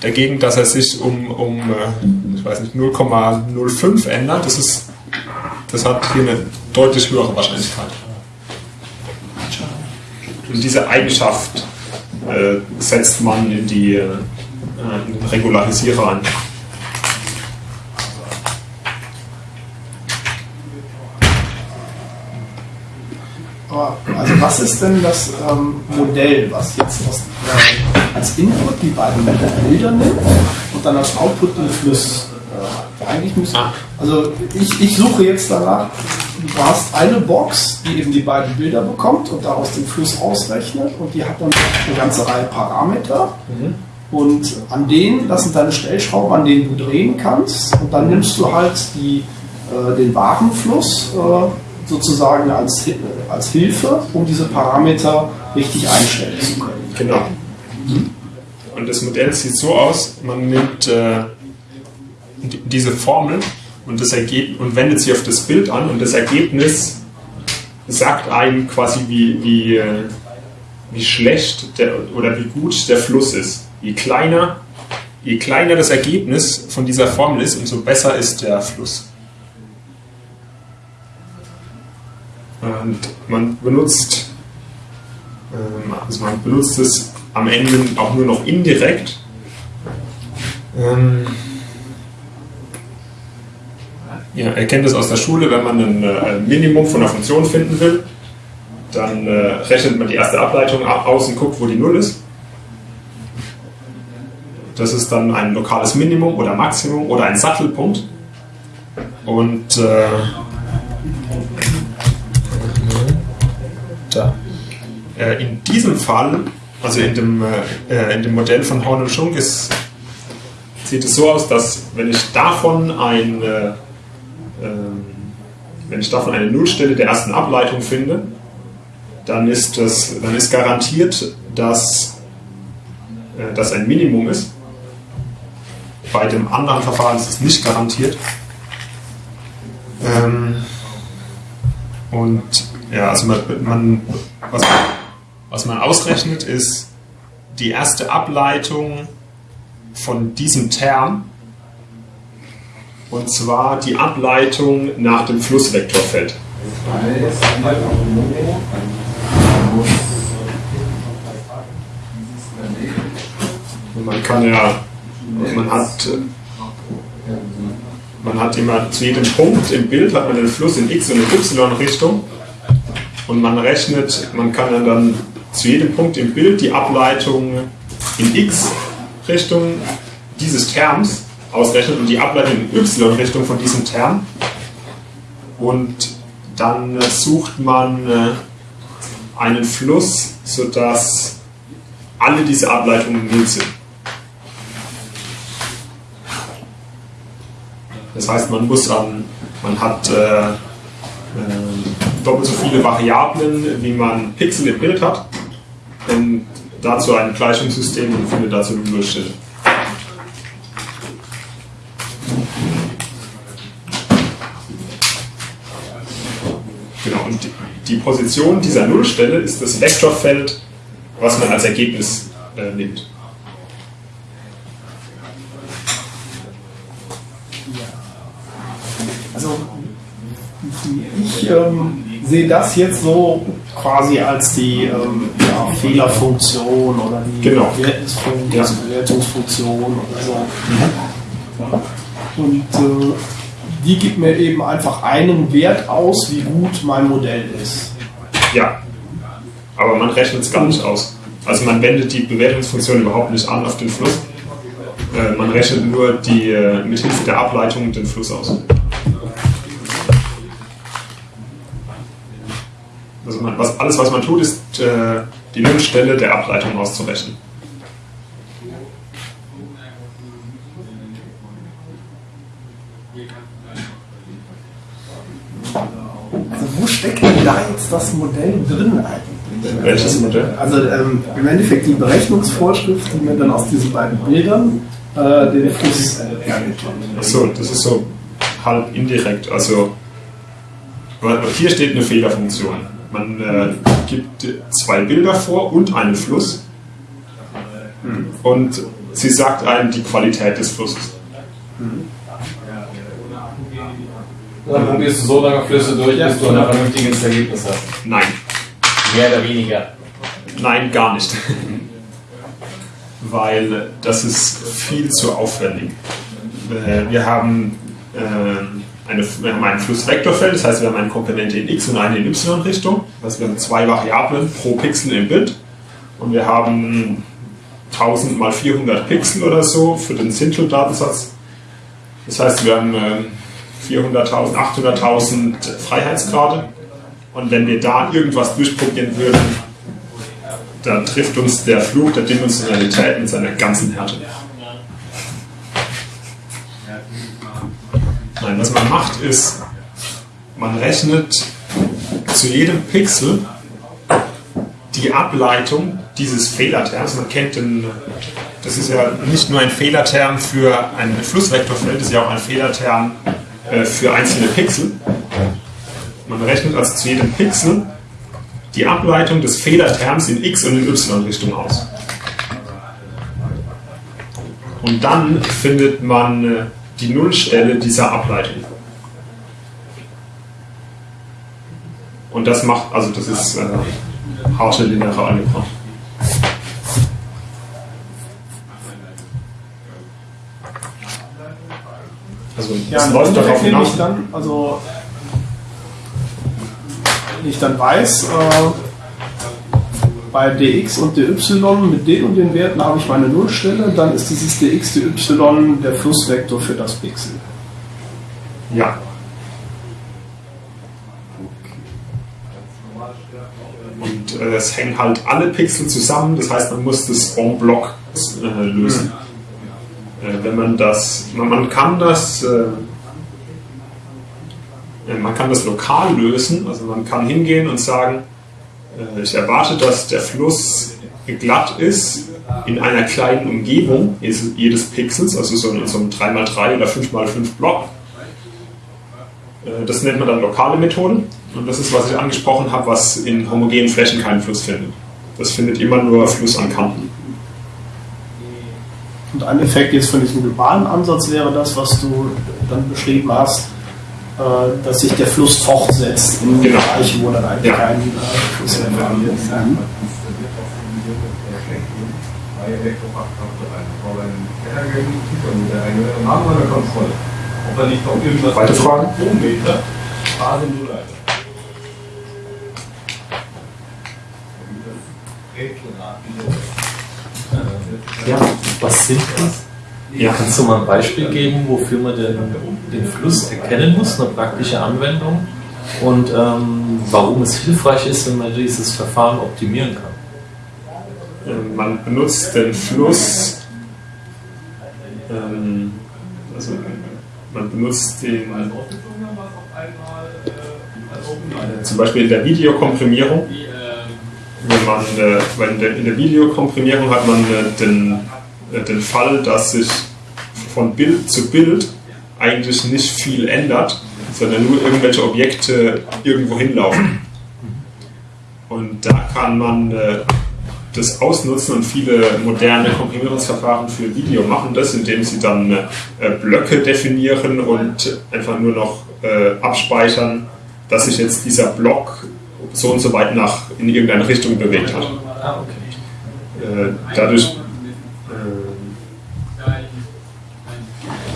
Dagegen, dass er sich um, um äh, ich weiß nicht, 0,05 ändert, das, ist, das hat hier eine deutlich höhere Wahrscheinlichkeit. Und diese Eigenschaft äh, setzt man in die äh, in den Regularisierer ein. Also was ist denn das ähm, Modell, was jetzt das, äh, als Input die beiden Bilder nimmt und dann als Output den Fluss? Äh, eigentlich müsste, Ah. also ich, ich suche jetzt danach, du hast eine Box, die eben die beiden Bilder bekommt und daraus den Fluss ausrechnet und die hat dann eine ganze Reihe Parameter. Und an denen, das sind deine Stellschrauben, an denen du drehen kannst. Und dann nimmst du halt die, äh, den Warenfluss äh, sozusagen als, als Hilfe, um diese Parameter richtig einstellen zu können. Genau. Und das Modell sieht so aus, man nimmt äh, die- diese Formel und, das und wendet sie auf das Bild an und das Ergebnis sagt einem quasi, wie, wie, äh, wie schlecht der, oder wie gut der Fluss ist. Je kleiner, je kleiner das Ergebnis von dieser Formel ist, umso besser ist der Fluss. Und man benutzt ähm, Also man benutzt es am Ende auch nur noch indirekt. Ähm, ja, ihr kennt es aus der Schule, wenn man ein äh, Minimum von einer Funktion finden will, dann äh, rechnet man die erste Ableitung aus und guckt, wo die Null ist. Das ist dann ein lokales Minimum oder Maximum oder ein Sattelpunkt. Und äh, Äh, in diesem Fall, also in dem, äh, in dem Modell von Horn und Schunk, ist, sieht es so aus, dass wenn ich davon ein, äh, ähm, wenn ich davon eine Nullstelle der ersten Ableitung finde, dann ist, das, dann ist garantiert, dass äh, das ein Minimum ist. Bei dem anderen Verfahren ist es nicht garantiert. Ähm, und ja, also man, man, was, was man ausrechnet, ist die erste Ableitung von diesem Term. Und zwar die Ableitung nach dem Flussvektorfeld. man kann ja, man hat, man hat immer zu jedem Punkt im Bild hat man den Fluss in x und in y-Richtung und man rechnet, man kann dann zu jedem Punkt im Bild die Ableitung in x-Richtung dieses Terms ausrechnen und die Ableitung in y-Richtung von diesem Term und dann sucht man äh, einen Fluss, sodass alle diese Ableitungen null sind. Das heißt, man muss an, man hat äh, äh, doppelt so viele Variablen, wie man Pixel im Bild hat. Und dazu ein Gleichungssystem und findet dazu eine Nullstelle. Genau, und die Position dieser Nullstelle ist das Vektorfeld, was man als Ergebnis äh, nimmt. ich ähm, sehe das jetzt so quasi als die ähm, ja, Fehlerfunktion oder die genau. Bewertungsfunktion. Bewertungsfunktion oder so. Und äh, die gibt mir eben einfach einen Wert aus, wie gut mein Modell ist. Ja, aber man rechnet es gar nicht aus. Also man wendet die Bewertungsfunktion überhaupt nicht an auf den Fluss. Äh, man rechnet nur die, äh, mit Hilfe der Ableitung den Fluss aus. Also man, was, alles, was man tut, ist äh, die Nullstelle der Ableitung auszurechnen. Also wo steckt denn da jetzt das Modell drin eigentlich? Welches Modell? Also ähm, im Endeffekt die Berechnungsvorschrift, die mir dann aus diesen beiden Bildern äh, den Fluss äh, hergibt. Achso, das ist so halb indirekt. Also hier steht eine Fehlerfunktion. Man äh, gibt zwei Bilder vor und einen Fluss. Und sie sagt einem die Qualität des Flusses. Dann probierst du so lange Flüsse durch, bis du ein vernünftiges Ergebnis hast. Nein. Mehr oder weniger. Nein, gar nicht. Weil das ist viel zu aufwendig. Äh, wir haben ähm, eine, wir haben ein Flussvektorfeld, das heißt, wir haben eine Komponente in x und eine in y-Richtung. Das heißt, wir haben zwei Variablen pro Pixel im Bild. Und wir haben 1000 mal 400 Pixel oder so für den Sintel-Datensatz. Das heißt, wir haben 400.000, ähm, 800.000 Freiheitsgrade. Und wenn wir da irgendwas durchprobieren würden, dann trifft uns der Flug der Dimensionalität mit seiner ganzen Härte. Nein, was man macht ist, man rechnet zu jedem Pixel die Ableitung dieses Fehlerterms. Man kennt den, das ist ja nicht nur ein Fehlerterm für ein Flussvektorfeld, das ist ja auch ein Fehlerterm äh, für einzelne Pixel. Man rechnet also zu jedem Pixel die Ableitung des Fehlerterms in x und in y-Richtung aus. Und dann findet man äh, die Nullstelle dieser Ableitung. Und das macht, also das ist äh, harte lineare Algebra. Also ja, läuft darauf hinaus. Dann, also wenn ich dann weiß, äh, bei dx und dy mit den und den Werten habe ich meine Nullstelle, dann ist dieses dx, dy der Flussvektor für das Pixel. Ja. Und äh, es hängen halt alle Pixel zusammen, das heißt, man muss das en bloc äh, lösen. Äh, wenn man das, man, man kann das, äh, äh, man kann das lokal lösen, also man kann hingehen und sagen, äh, ich erwarte, dass der Fluss glatt ist in einer kleinen Umgebung jedes Pixels, also so in so einem 3x3 oder 5x5 Block. Äh, das nennt man dann lokale Methoden. Und das ist, was ich angesprochen habe, was in homogenen Flächen keinen Fluss findet. Das findet immer nur Fluss an Kanten. Und ein Effekt jetzt von diesem globalen Ansatz wäre das, was du dann beschrieben hast, äh, dass sich der Fluss fortsetzt in genau. Bereichen, wo dann eigentlich ja. kein äh, Fluss mehr verliert. Mhm. Weitere Fragen? Ja, was sind die? Ja. Kannst du mal ein Beispiel geben, wofür man den, den Fluss erkennen muss, eine praktische Anwendung und ähm, warum es hilfreich ist, wenn man dieses Verfahren optimieren kann? Ähm, man benutzt den Fluss, ähm, also man benutzt den zum Beispiel in der Videokomprimierung wenn man, äh, weil in der, in der Videokomprimierung hat man äh, den, äh, den Fall, dass sich von Bild zu Bild eigentlich nicht viel ändert, sondern nur irgendwelche Objekte irgendwo hinlaufen. Und da kann man äh, das ausnutzen und viele moderne Komprimierungsverfahren für Video machen das, indem sie dann äh, Blöcke definieren und einfach nur noch äh, abspeichern, dass sich jetzt dieser Block so und so weit nach in irgendeine Richtung bewegt hat. Ah. Äh, dadurch, äh,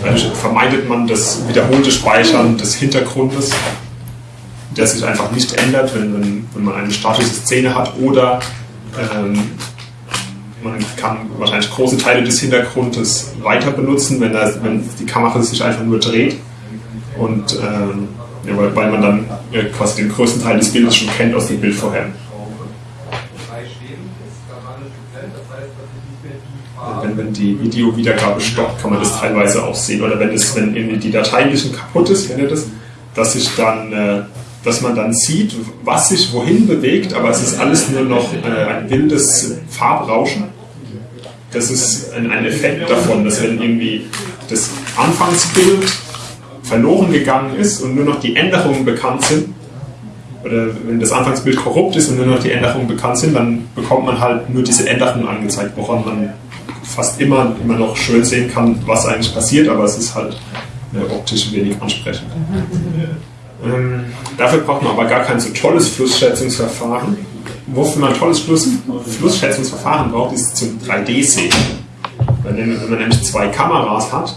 dadurch vermeidet man das wiederholte Speichern des Hintergrundes, der sich einfach nicht ändert, wenn, wenn, wenn man eine statische Szene hat oder ähm, man kann wahrscheinlich große Teile des Hintergrundes weiter benutzen, wenn, das, wenn die Kamera sich einfach nur dreht und ähm, ja, weil, weil man dann ja, quasi den größten Teil des Bildes schon kennt aus dem Bild vorher. Wenn, wenn die Videowiedergabe stoppt, kann man das teilweise auch sehen. Oder wenn, es, wenn die Datei ein bisschen kaputt ist, kennt ihr das? Dass sich dann äh, dass man dann sieht, was sich wohin bewegt, aber es ist alles nur noch äh, ein wildes Farbrauschen. Das ist ein, ein Effekt davon, dass wenn irgendwie das Anfangsbild verloren gegangen ist und nur noch die Änderungen bekannt sind, oder wenn das Anfangsbild korrupt ist und nur noch die Änderungen bekannt sind, dann bekommt man halt nur diese Änderungen angezeigt, woran man fast immer, immer noch schön sehen kann, was eigentlich passiert, aber es ist halt äh, optisch wenig ansprechend. Ähm, dafür braucht man aber gar kein so tolles Flussschätzungsverfahren. Wofür man ein tolles Fluss, Flussschätzungsverfahren braucht, ist zum 3D-Sehen. Wenn man nämlich zwei Kameras hat,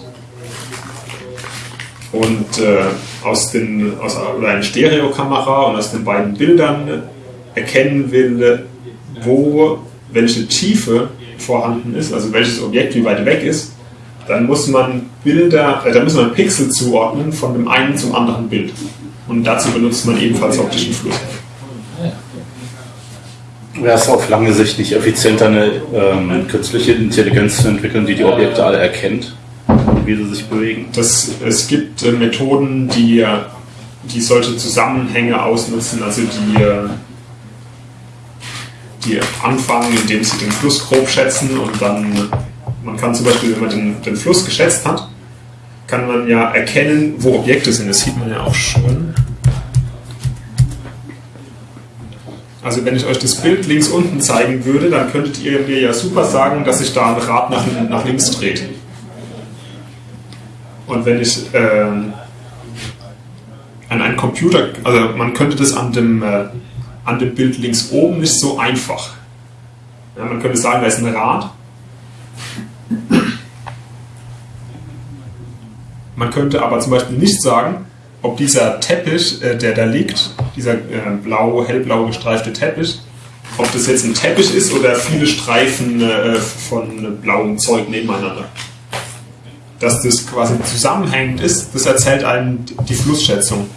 und äh, aus den, aus, oder eine Stereokamera und aus den beiden Bildern erkennen will, wo welche Tiefe vorhanden ist, also welches Objekt wie weit weg ist, dann muss man Bilder, äh, dann muss man Pixel zuordnen von dem einen zum anderen Bild. Und dazu benutzt man ebenfalls optischen Fluss. Wäre es auf lange Sicht nicht effizienter, eine ähm, künstliche Intelligenz zu entwickeln, die die Objekte alle erkennt? wie sie sich bewegen? Das, es gibt äh, Methoden, die, äh, die solche Zusammenhänge ausnutzen, also die, äh, die anfangen, indem sie den Fluss grob schätzen und dann, man kann zum Beispiel, wenn man den, den Fluss geschätzt hat, kann man ja erkennen, wo Objekte sind. Das sieht man ja auch schon. Also wenn ich euch das Bild links unten zeigen würde, dann könntet ihr mir ja super sagen, dass sich da ein Rad nach, nach links dreht. Und wenn ich äh, an einen Computer, also man könnte das an dem, äh, an dem Bild links oben nicht so einfach. Ja, man könnte sagen, da ist ein Rad. Man könnte aber zum Beispiel nicht sagen, ob dieser Teppich, äh, der da liegt, dieser äh, blau, hellblau gestreifte Teppich, ob das jetzt ein Teppich ist oder viele Streifen äh, von blauem Zeug nebeneinander dass das quasi zusammenhängend ist, das erzählt einem die Flussschätzung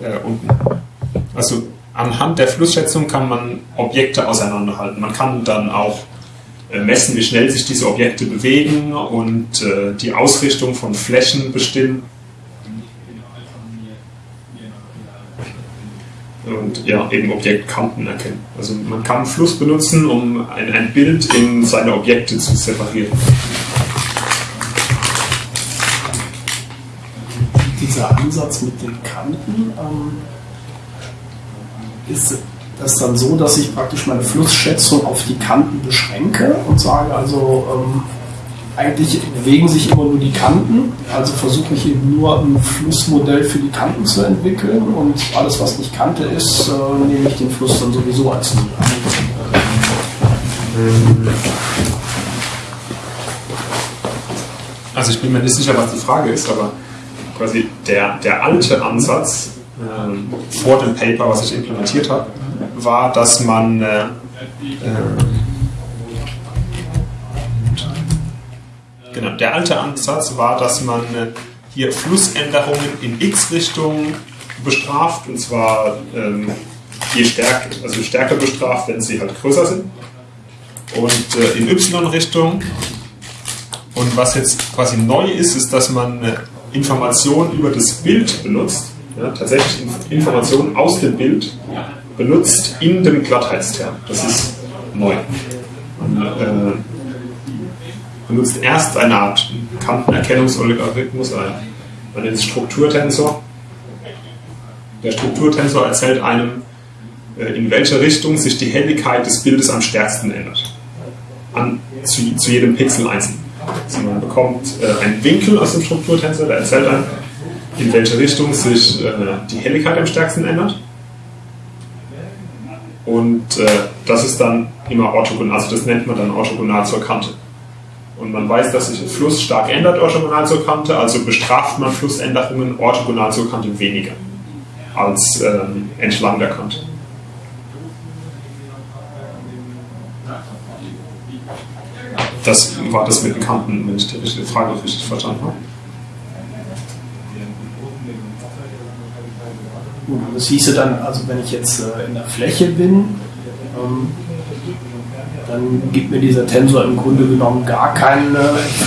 äh, unten. Also anhand der Flussschätzung kann man Objekte auseinanderhalten. Man kann dann auch äh, messen, wie schnell sich diese Objekte bewegen und äh, die Ausrichtung von Flächen bestimmen. Und ja, eben Objektkanten erkennen. Also man kann Fluss benutzen, um ein, ein Bild in seine Objekte zu separieren. Dieser Ansatz mit den Kanten, ähm, ist das dann so, dass ich praktisch meine Flussschätzung auf die Kanten beschränke und sage also, ähm, eigentlich bewegen sich immer nur die Kanten, also versuche ich eben nur ein Flussmodell für die Kanten zu entwickeln und alles, was nicht Kante ist, äh, nehme ich den Fluss dann sowieso als Null an. Also ich bin mir nicht sicher, was die Frage ist, aber quasi der, der alte Ansatz ähm, vor dem Paper, was ich implementiert habe, war, dass man äh, äh, genau, der alte Ansatz war, dass man äh, hier Flussänderungen in x-Richtung bestraft und zwar ähm, je stärker, also stärker bestraft, wenn sie halt größer sind und äh, in y-Richtung und was jetzt quasi neu ist, ist, dass man äh, Informationen über das Bild benutzt, ja, tatsächlich Informationen aus dem Bild benutzt in dem Glattheitsterm. Das ist neu. Man äh, benutzt erst eine Art Kantenerkennungsalgorithmus, man nennt es Strukturtensor. Der Strukturtensor erzählt einem, äh, in welcher Richtung sich die Helligkeit des Bildes am stärksten ändert. An, zu, zu jedem Pixel einzeln. Also man bekommt äh, einen Winkel aus dem Strukturtensor, der erzählt einem, in welche Richtung sich äh, die Helligkeit am stärksten ändert. Und äh, das ist dann immer orthogonal, also das nennt man dann orthogonal zur Kante. Und man weiß, dass sich Fluss stark ändert orthogonal zur Kante, also bestraft man Flussänderungen orthogonal zur Kante weniger als ähm, entlang der Kante. Das war das mit den Kanten, wenn ich die Frage richtig verstanden habe. Das hieße dann, also wenn ich jetzt äh, in der Fläche bin, ähm, dann gibt mir dieser Tensor im Grunde genommen gar keinen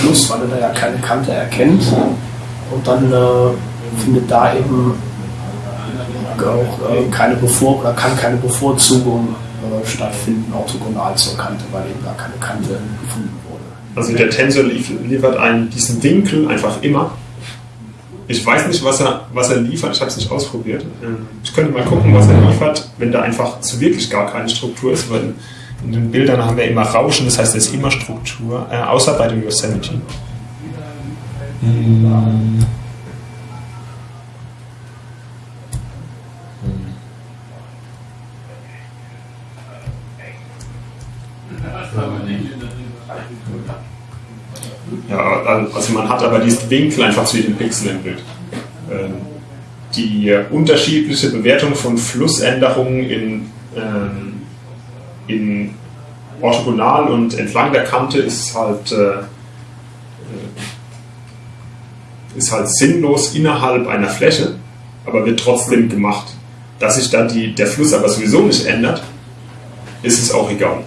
Fluss, weil er da ja keine Kante erkennt. Und dann äh, findet da eben auch äh, keine Bevor oder kann keine Bevorzugung stattfinden, orthogonal zur Kante, weil eben gar keine Kante gefunden wurde. Also der Tensor liefert einen diesen Winkel einfach immer ich weiß nicht, was er, was er liefert, ich habe es nicht ausprobiert. Ich könnte mal gucken, was er liefert, wenn da einfach zu wirklich gar keine Struktur ist, weil in den Bildern haben wir immer Rauschen, das heißt, es ist immer Struktur, äh, außer bei dem Yosemite. Hm. Ja, also man hat aber diesen Winkel einfach zu jedem Pixel im Bild. Ähm, die unterschiedliche Bewertung von Flussänderungen in, ähm, in orthogonal und entlang der Kante ist halt, äh, äh, ist halt sinnlos innerhalb einer Fläche, aber wird trotzdem gemacht. Dass sich dann die, der Fluss aber sowieso nicht ändert, ist es auch egal.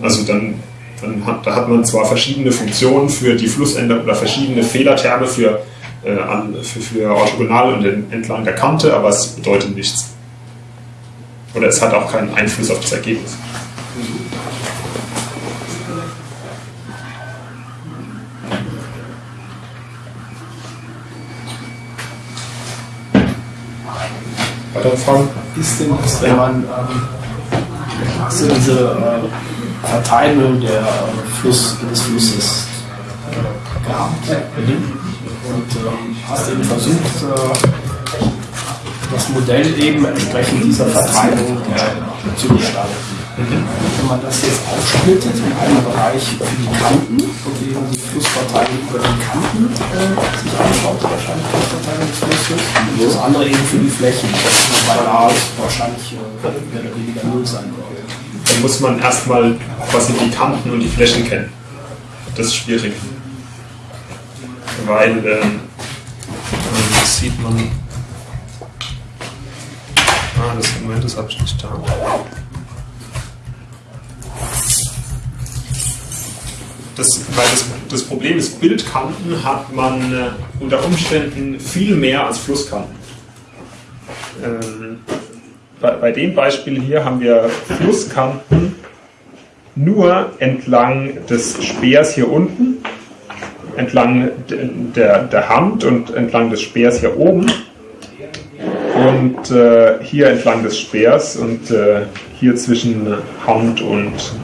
Also dann dann hat, da hat man zwar verschiedene Funktionen für die Flussänderung oder verschiedene Fehlerterme für, äh, an, für, für orthogonal und entlang der Kante, aber es bedeutet nichts. Oder es hat auch keinen Einfluss auf das Ergebnis. Weitere Fragen? Ist denn das, wenn man ähm, so diese äh, Verteilung der Fluss, des Flusses äh, gehabt. Mhm. Und äh, hast eben versucht, äh, das Modell eben entsprechend dieser Verteilung äh, zu gestalten. Mhm. Wenn man das jetzt aufsplittet in einen Bereich für die Kanten und eben die Flussverteilung über die Kanten äh, sich anschaut, wahrscheinlich die Flussverteilung des Flusses, und das andere eben für die Flächen, weil da wahrscheinlich äh, mehr oder weniger null sein wird dann muss man erstmal quasi die Kanten und die Flächen kennen. Das ist schwierig. Weil, ähm, das sieht man. Ah, das Moment, das habe ich nicht da. Das, weil das, das Problem ist, Bildkanten hat man äh, unter Umständen viel mehr als Flusskanten. Ähm, bei, bei dem Beispiel hier haben wir Flusskanten nur entlang des Speers hier unten, entlang der, der Hand und entlang des Speers hier oben und äh, hier entlang des Speers und äh, hier zwischen Hand und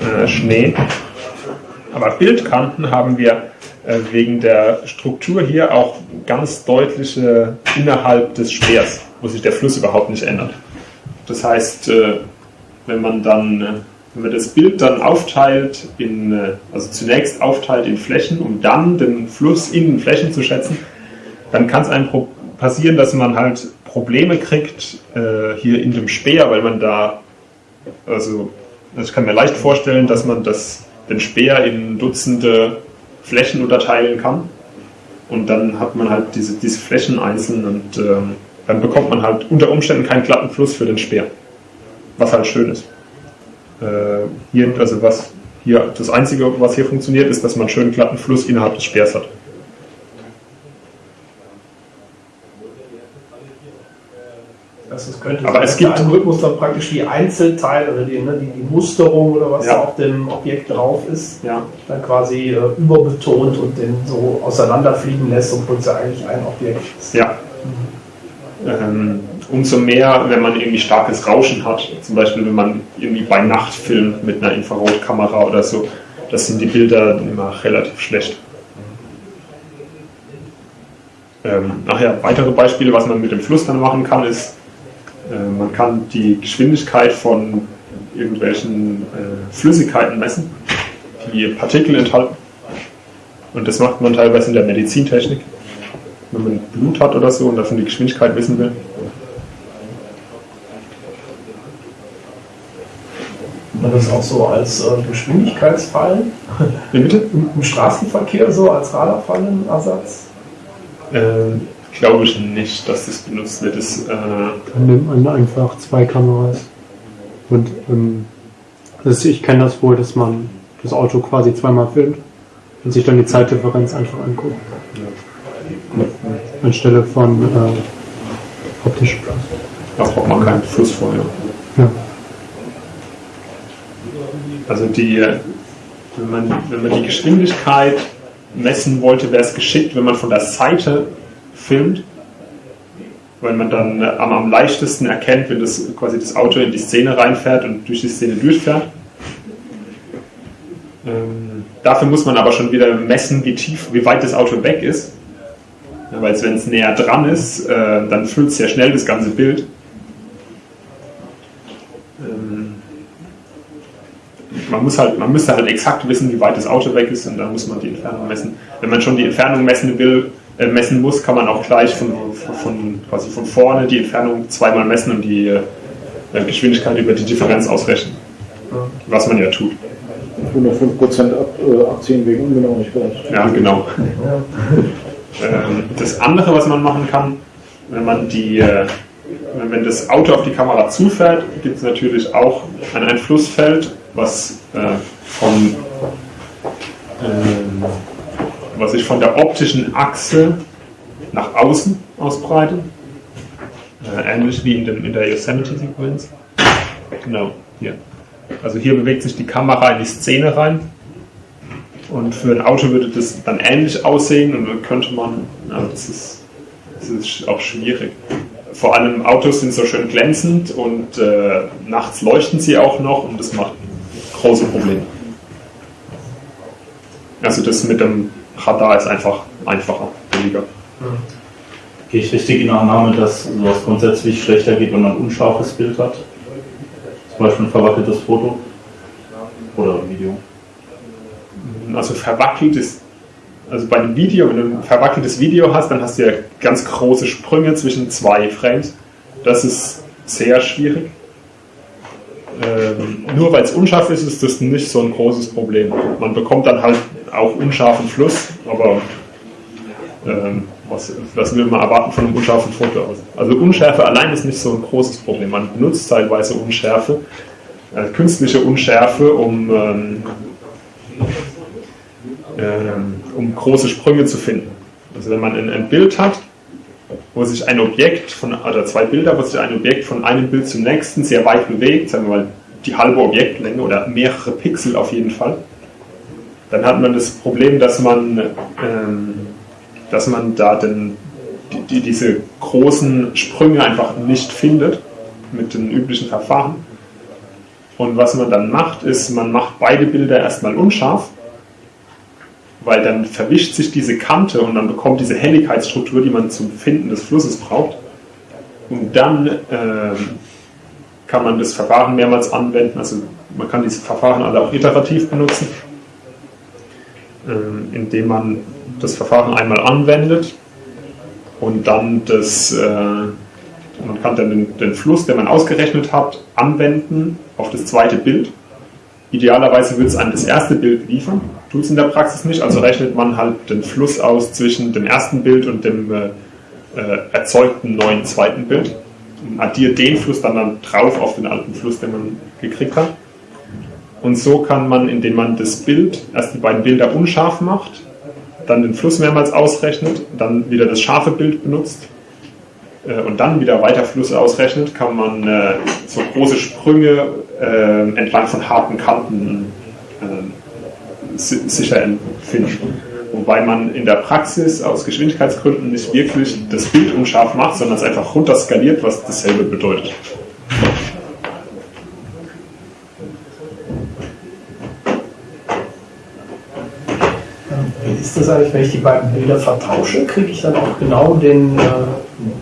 äh, Schnee. Aber Bildkanten haben wir wegen der Struktur hier auch ganz deutliche innerhalb des Speers, wo sich der Fluss überhaupt nicht ändert. Das heißt, äh, wenn man dann, äh, wenn man das Bild dann aufteilt in, also zunächst aufteilt in Flächen, um dann den Fluss in Flächen zu schätzen, dann kann es einem passieren, dass man halt Probleme kriegt hier in dem Speer, weil man da, also ich kann mir leicht vorstellen, dass man das, den Speer in Dutzende Flächen unterteilen kann. Und dann hat man halt diese, diese Flächen einzeln und ähm, dann bekommt man halt unter Umständen keinen glatten Fluss für den Speer. Was halt schön ist. Äh, hier, also was hier, das Einzige, was hier funktioniert, ist, dass man einen schönen glatten Fluss innerhalb des Speers hat. Also es könnte Aber es gibt der Algorithmus dann praktisch die Einzelteile oder die, ne, die, die, Musterung oder was ja. da auf dem Objekt drauf ist, ja. dann quasi äh, überbetont und den so auseinanderfliegen lässt, obwohl es ja eigentlich ein Objekt ist. Ja. Mhm. Ähm, umso mehr, wenn man irgendwie starkes Rauschen hat, zum Beispiel wenn man irgendwie bei Nacht filmt mit einer Infrarotkamera oder so, das sind die Bilder immer relativ schlecht. Ähm, nachher weitere Beispiele, was man mit dem Fluss dann machen kann, ist man kann die Geschwindigkeit von irgendwelchen äh, Flüssigkeiten messen, die Partikel enthalten. Und das macht man teilweise in der Medizintechnik, wenn man Blut hat oder so und davon die Geschwindigkeit wissen will. Und das auch so als äh, Geschwindigkeitsfallen? Wie bitte? Im, Im, Straßenverkehr so als Radarfallenersatz? Ähm, glaube ich nicht, dass das benutzt wird. Das, äh Dann nimmt man einfach zwei Kameras. Und ähm, ist, ich kenne das wohl, dass man das Auto quasi zweimal filmt und sich dann die Zeitdifferenz einfach anguckt. Ja. Anstelle von äh, optischem Plus. Da braucht man keinen Fluss vorher. Ja. Also die, wenn man, wenn man die Geschwindigkeit messen wollte, wäre es geschickt, wenn man von der Seite filmt, weil man dann äh, am, am leichtesten erkennt, wenn das quasi das Auto in die Szene reinfährt und durch die Szene durchfährt. Ähm, dafür muss man aber schon wieder messen, wie tief, wie weit das Auto weg ist. Ja, weil wenn es näher dran ist, äh, dann füllt es sehr schnell das ganze Bild. Ähm, man, muss halt, man müsste halt exakt wissen, wie weit das Auto weg ist und dann muss man die Entfernung messen. Wenn man schon die Entfernung messen will, messen muss, kann man auch gleich von, von, quasi von vorne die Entfernung zweimal messen und die äh, Geschwindigkeit über die Differenz ausrechnen. Was man ja tut. 105% ab, äh, abziehen wegen Ungenauigkeit. Ja, genau. ähm, das andere, was man machen kann, wenn man die äh, wenn das Auto auf die Kamera zufährt, gibt es natürlich auch ein Einflussfeld, was äh, von ähm, was sich von der optischen Achse nach außen ausbreitet. Äh, ähnlich wie in, dem, in der Yosemite-Sequenz. Genau, hier. Also hier bewegt sich die Kamera in die Szene rein. Und für ein Auto würde das dann ähnlich aussehen und dann könnte man, also das ist, das ist auch schwierig. Vor allem Autos sind so schön glänzend und äh, nachts leuchten sie auch noch und das macht große Probleme. Also das mit dem Radar ist einfach einfacher, billiger. Gehe ich richtig in der Annahme, dass sowas grundsätzlich schlechter geht, wenn man ein unscharfes Bild hat? Zum Beispiel ein verwackeltes Foto oder Video? Also verwackelt ist, also bei einem Video, wenn du ein verwackeltes Video hast, dann hast du ja ganz große Sprünge zwischen zwei Frames. Das ist sehr schwierig. Ähm, nur weil es unscharf ist, ist das nicht so ein großes Problem. Man bekommt dann halt auch unscharfen Fluss, aber ähm, was, was will man erwarten von einem unscharfen Foto? Also Unschärfe allein ist nicht so ein großes Problem. Man benutzt teilweise Unschärfe, äh, künstliche Unschärfe, um, ähm, ähm, um große Sprünge zu finden. Also wenn man ein, ein Bild hat, wo sich ein Objekt von, oder zwei Bilder, wo sich ein Objekt von einem Bild zum nächsten sehr weit bewegt, sagen wir mal die halbe Objektlänge oder mehrere Pixel auf jeden Fall, dann hat man das Problem, dass man, ähm, dass man da den, die, die, diese großen Sprünge einfach nicht findet mit den üblichen Verfahren. Und was man dann macht, ist, man macht beide Bilder erstmal unscharf, weil dann verwischt sich diese Kante und dann bekommt diese Helligkeitsstruktur, die man zum Finden des Flusses braucht. Und dann ähm, kann man das Verfahren mehrmals anwenden. Also man kann diese Verfahren alle auch iterativ benutzen, indem man das Verfahren einmal anwendet und dann das, äh, man kann dann den, den Fluss, den man ausgerechnet hat, anwenden auf das zweite Bild. Idealerweise wird es an das erste Bild liefern, tut es in der Praxis nicht, also rechnet man halt den Fluss aus zwischen dem ersten Bild und dem äh, äh, erzeugten neuen zweiten Bild und addiert den Fluss dann, dann drauf auf den alten Fluss, den man gekriegt hat. Und so kann man, indem man das Bild, erst die beiden Bilder unscharf macht, dann den Fluss mehrmals ausrechnet, dann wieder das scharfe Bild benutzt äh, und dann wieder weiter Flüsse ausrechnet, kann man äh, so große Sprünge äh, entlang von harten Kanten äh, sicher empfinden. Wobei man in der Praxis aus Geschwindigkeitsgründen nicht wirklich das Bild unscharf macht, sondern es einfach runterskaliert, was dasselbe bedeutet. Das eigentlich, wenn ich die beiden Bilder vertausche? Kriege ich dann auch genau den äh,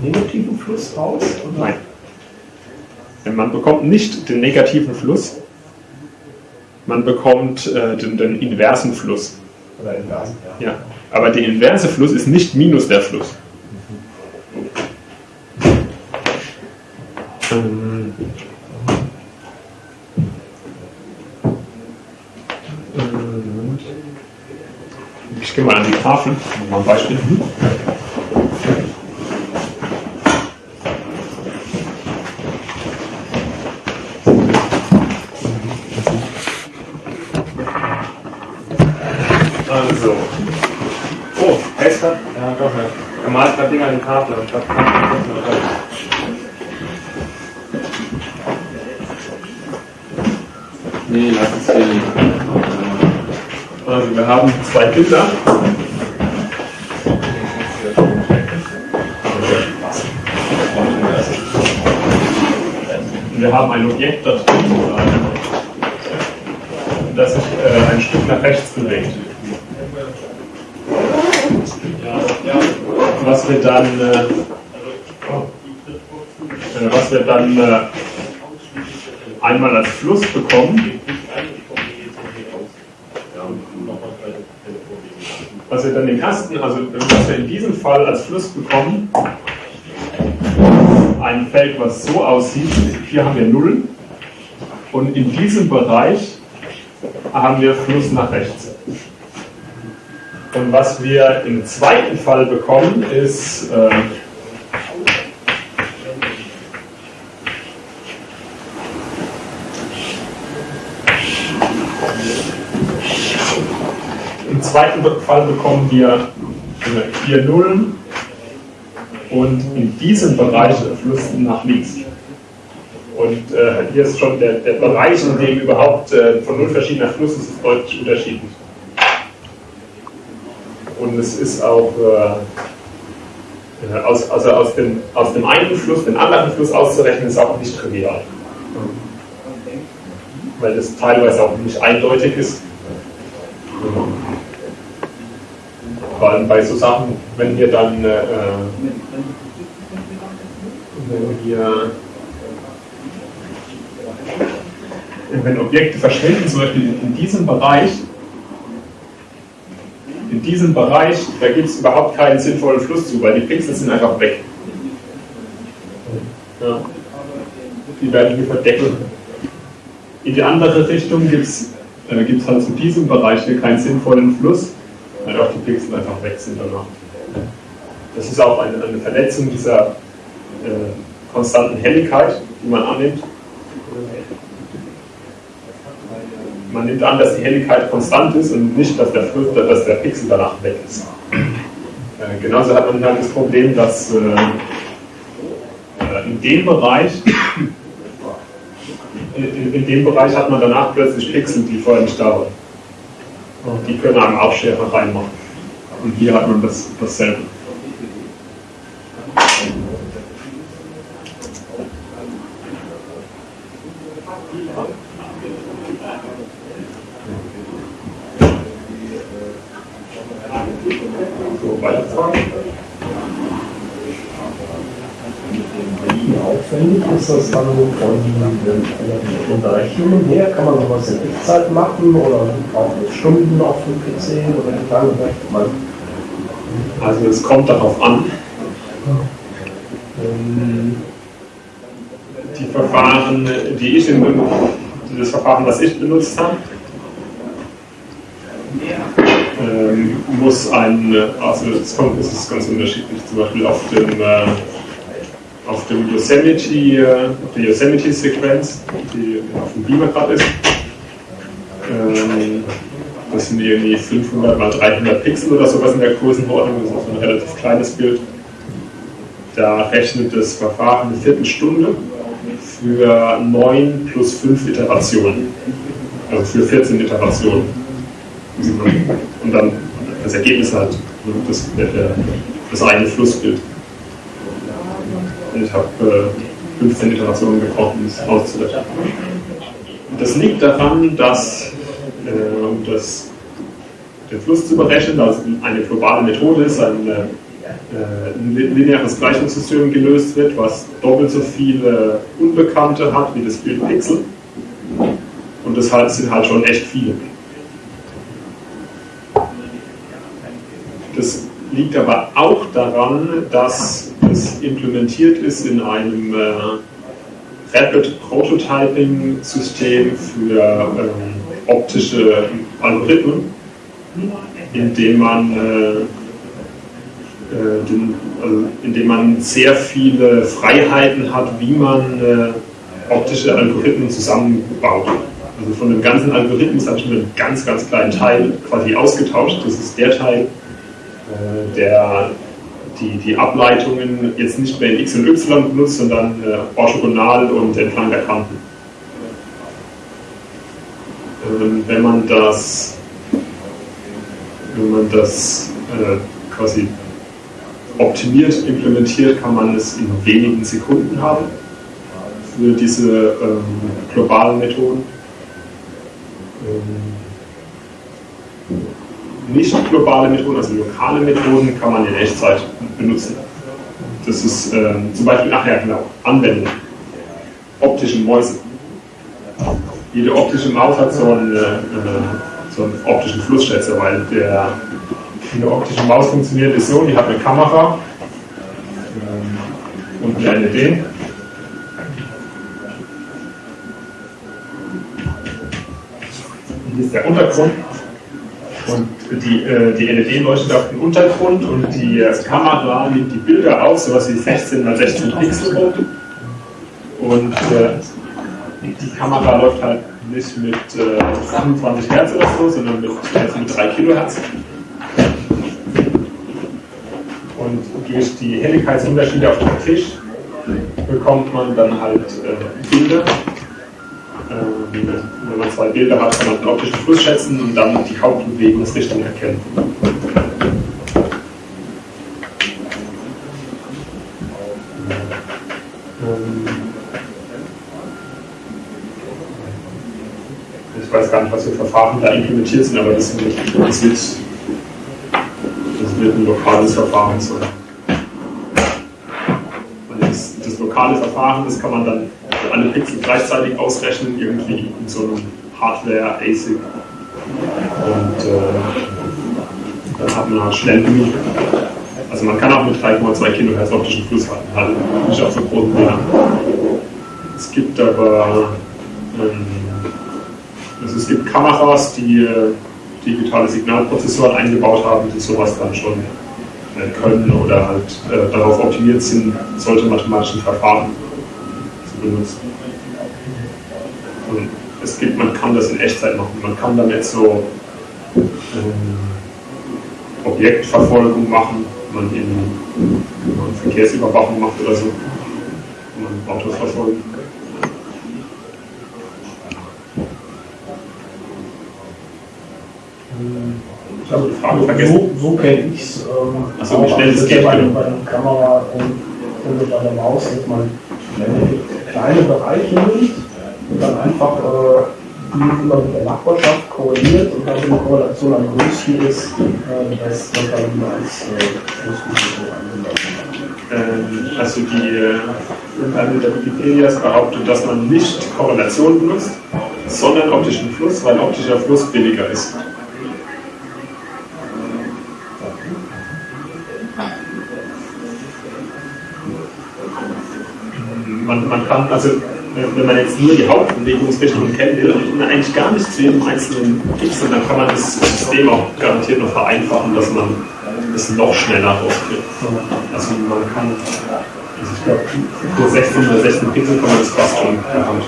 negativen Fluss raus? Oder? Nein. Man bekommt nicht den negativen Fluss, man bekommt äh, den, den, inversen Fluss. Oder inversen, ja. ja. Aber der inverse Fluss ist nicht minus der Fluss. Ähm, ich gehe mal an die Tafel, mal ein Beispiel. Zwei. Und wir haben ein Objekt da drin, das sich äh, ein Stück nach rechts bewegt. Was wir dann, äh, was wir dann äh, einmal als Fluss bekommen, was wir dann im ersten, also was wir in diesem Fall als Fluss bekommen, ein Feld, was so aussieht, hier haben wir Nullen und in diesem Bereich haben wir Fluss nach rechts. Und was wir im zweiten Fall bekommen, ist äh, Im zweiten Fall bekommen wir vier Nullen und in diesem Bereich Fluss nach links. Und äh, hier ist schon der, der Bereich, in dem überhaupt äh, von null verschiedener Fluss ist, ist deutlich unterschiedlich. Und es ist auch äh, aus, also aus, dem, aus dem einen Fluss den anderen Fluss auszurechnen, ist auch nicht trivial. Weil das teilweise auch nicht eindeutig ist. Vor allem bei so Sachen, wenn wir dann äh, wenn wir wenn Objekte verschwinden, zum Beispiel in diesem Bereich, in diesem Bereich, da gibt es überhaupt keinen sinnvollen Fluss zu, weil die Pixel sind einfach weg. Ja. Die werden hier verdeckelt. In die andere Richtung gibt es äh, halt zu diesem Bereich hier keinen sinnvollen Fluss, weil auch die Pixel einfach weg sind danach. Das ist auch eine, eine Verletzung dieser äh, konstanten Helligkeit, die man annimmt. Man nimmt an, dass die Helligkeit konstant ist und nicht, dass der, dass der Pixel danach weg ist. Äh, genauso hat man halt das Problem, dass äh, äh in dem Bereich in, in, dem Bereich hat man danach plötzlich Pixel, die vorher nicht da waren. Und die können einem auch Schärfe reinmachen. Und hier hat man das, dasselbe. So, weiterfahren. Wie aufwendig ist das dann von den Berechnungen her? Kann man sowas in Echtzeit machen oder auch mit Stunden auf dem PC oder wie lange rechnet man? Also es kommt darauf an. Ähm, die Verfahren, die ich in das Verfahren, was ich benutzt habe, ähm, muss ein, also es ist ganz unterschiedlich, zum Beispiel auf dem äh, auf dem Yosemite, auf der Yosemite-Sequenz, die auf dem Beamer gerade ist. Ähm, das sind irgendwie 500 mal 300 Pixel oder sowas in der Größenordnung, das ist auch ein relativ kleines Bild. Da rechnet das Verfahren eine Viertelstunde für 9 plus 5 Iterationen. Also für 14 Iterationen. Und dann das Ergebnis halt, das, das eigene Flussbild. Ich habe äh, 15 Iterationen gebraucht, um es auszurechnen. Das liegt daran, dass, äh, um das, den Fluss zu berechnen, also eine globale Methode ist, ein, äh, ein lineares Gleichungssystem gelöst wird, was doppelt so viele Unbekannte hat wie das Bild Pixel. Und das halt, sind halt schon echt viele. Das liegt aber auch daran, dass es implementiert ist in einem äh, Rapid Prototyping System für ähm, optische Algorithmen, in dem man äh, äh, den, also indem man sehr viele Freiheiten hat, wie man äh, optische Algorithmen zusammenbaut. Also von dem ganzen Algorithmus habe ich nur einen ganz, ganz kleinen Teil quasi ausgetauscht. Das ist der Teil, äh, der die, die Ableitungen jetzt nicht mehr in X und Y benutzt, sondern äh, orthogonal und entlang der Kanten. Ähm, wenn man das, wenn man das äh, quasi optimiert implementiert, kann man es in wenigen Sekunden haben für diese ähm, globalen Methoden. Ähm, nicht globale Methoden, also lokale Methoden, kann man in Echtzeit benutzen. Das ist äh, zum Beispiel, ach ja, genau, Anwendung. Optische Mäuse. Jede optische Maus hat so einen, äh, so einen optischen Flussschätzer, weil der, eine optische Maus funktioniert ist so, die hat eine Kamera äh, und eine LED. Hier ist der Untergrund und die, äh, die auf den Untergrund und die äh, Kamera nimmt die Bilder auf, sowas wie 16 x 16 Pixel rot. Und äh, die Kamera läuft halt nicht mit äh, 25 Hertz oder so, sondern mit, also mit 3 Kilohertz. Und durch die Helligkeitsunterschiede auf dem Tisch bekommt man dann halt äh, Bilder, ähm, wenn man zwei Bilder hat, kann man den optischen Fluss schätzen und dann die Hauptbewegungsrichtung erkennen. Ähm, ich weiß gar nicht, was für Verfahren da implementiert sind, aber das, wird, das, wird, das wird ein lokales Verfahren sein. Das, das lokale Verfahren, das kann man dann alle Pixel gleichzeitig ausrechnen, irgendwie in so einem Hardware-ASIC. Und äh, dann hat man halt schnell genug. Also man kann auch mit 3,2 Kilohertz optischen Fluss halten, halt nicht auf so großen Bildern. Es gibt aber ähm, also es gibt Kameras, die äh, digitale Signalprozessoren eingebaut haben, die sowas dann schon äh, können oder halt äh, darauf optimiert sind, solche mathematischen Verfahren benutzen. Und es gibt, man kann das in Echtzeit machen. Man kann damit so ähm, Objektverfolgung machen, man in wenn man Verkehrsüberwachung macht oder so. Man Autos verfolgen. Ich habe die Frage vergessen. So, so kenne ich es. Ähm, Ach so, wie schnell es das geht, ja bei, bei einer Kamera, ähm, wenn du bei der Maus dass man kleine Bereiche nimmt und dann einfach äh, die immer mit der Nachbarschaft korreliert und dann, wenn die Korrelation am größten ist, äh, das wird dann wieder als äh, Schlussrisiko angenommen. Ähm, also die äh, der Wikipedias behauptet, dass man nicht Korrelation benutzt, sondern optischen Fluss, weil optischer Fluss billiger ist. Man, man kann also, äh, wenn man jetzt nur die Hauptbewegungsrichtung kennt, will man eigentlich gar nicht zu jedem einzelnen X und dann kann man das System auch garantiert noch vereinfachen, dass man es noch schneller rauskriegt. Also man kann, also ich glaube, für 16 oder 16 Pixel kann man das fast schon Hand.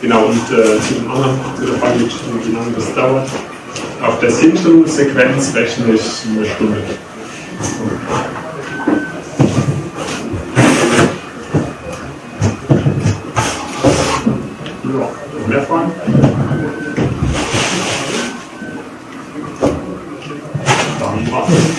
Genau, und äh, zu dem anderen, zu der Frage, wie lange das dauert. Auf der Simpson-Sequenz rechne ich eine Stunde. Ja, mehr Fragen? Dann war's.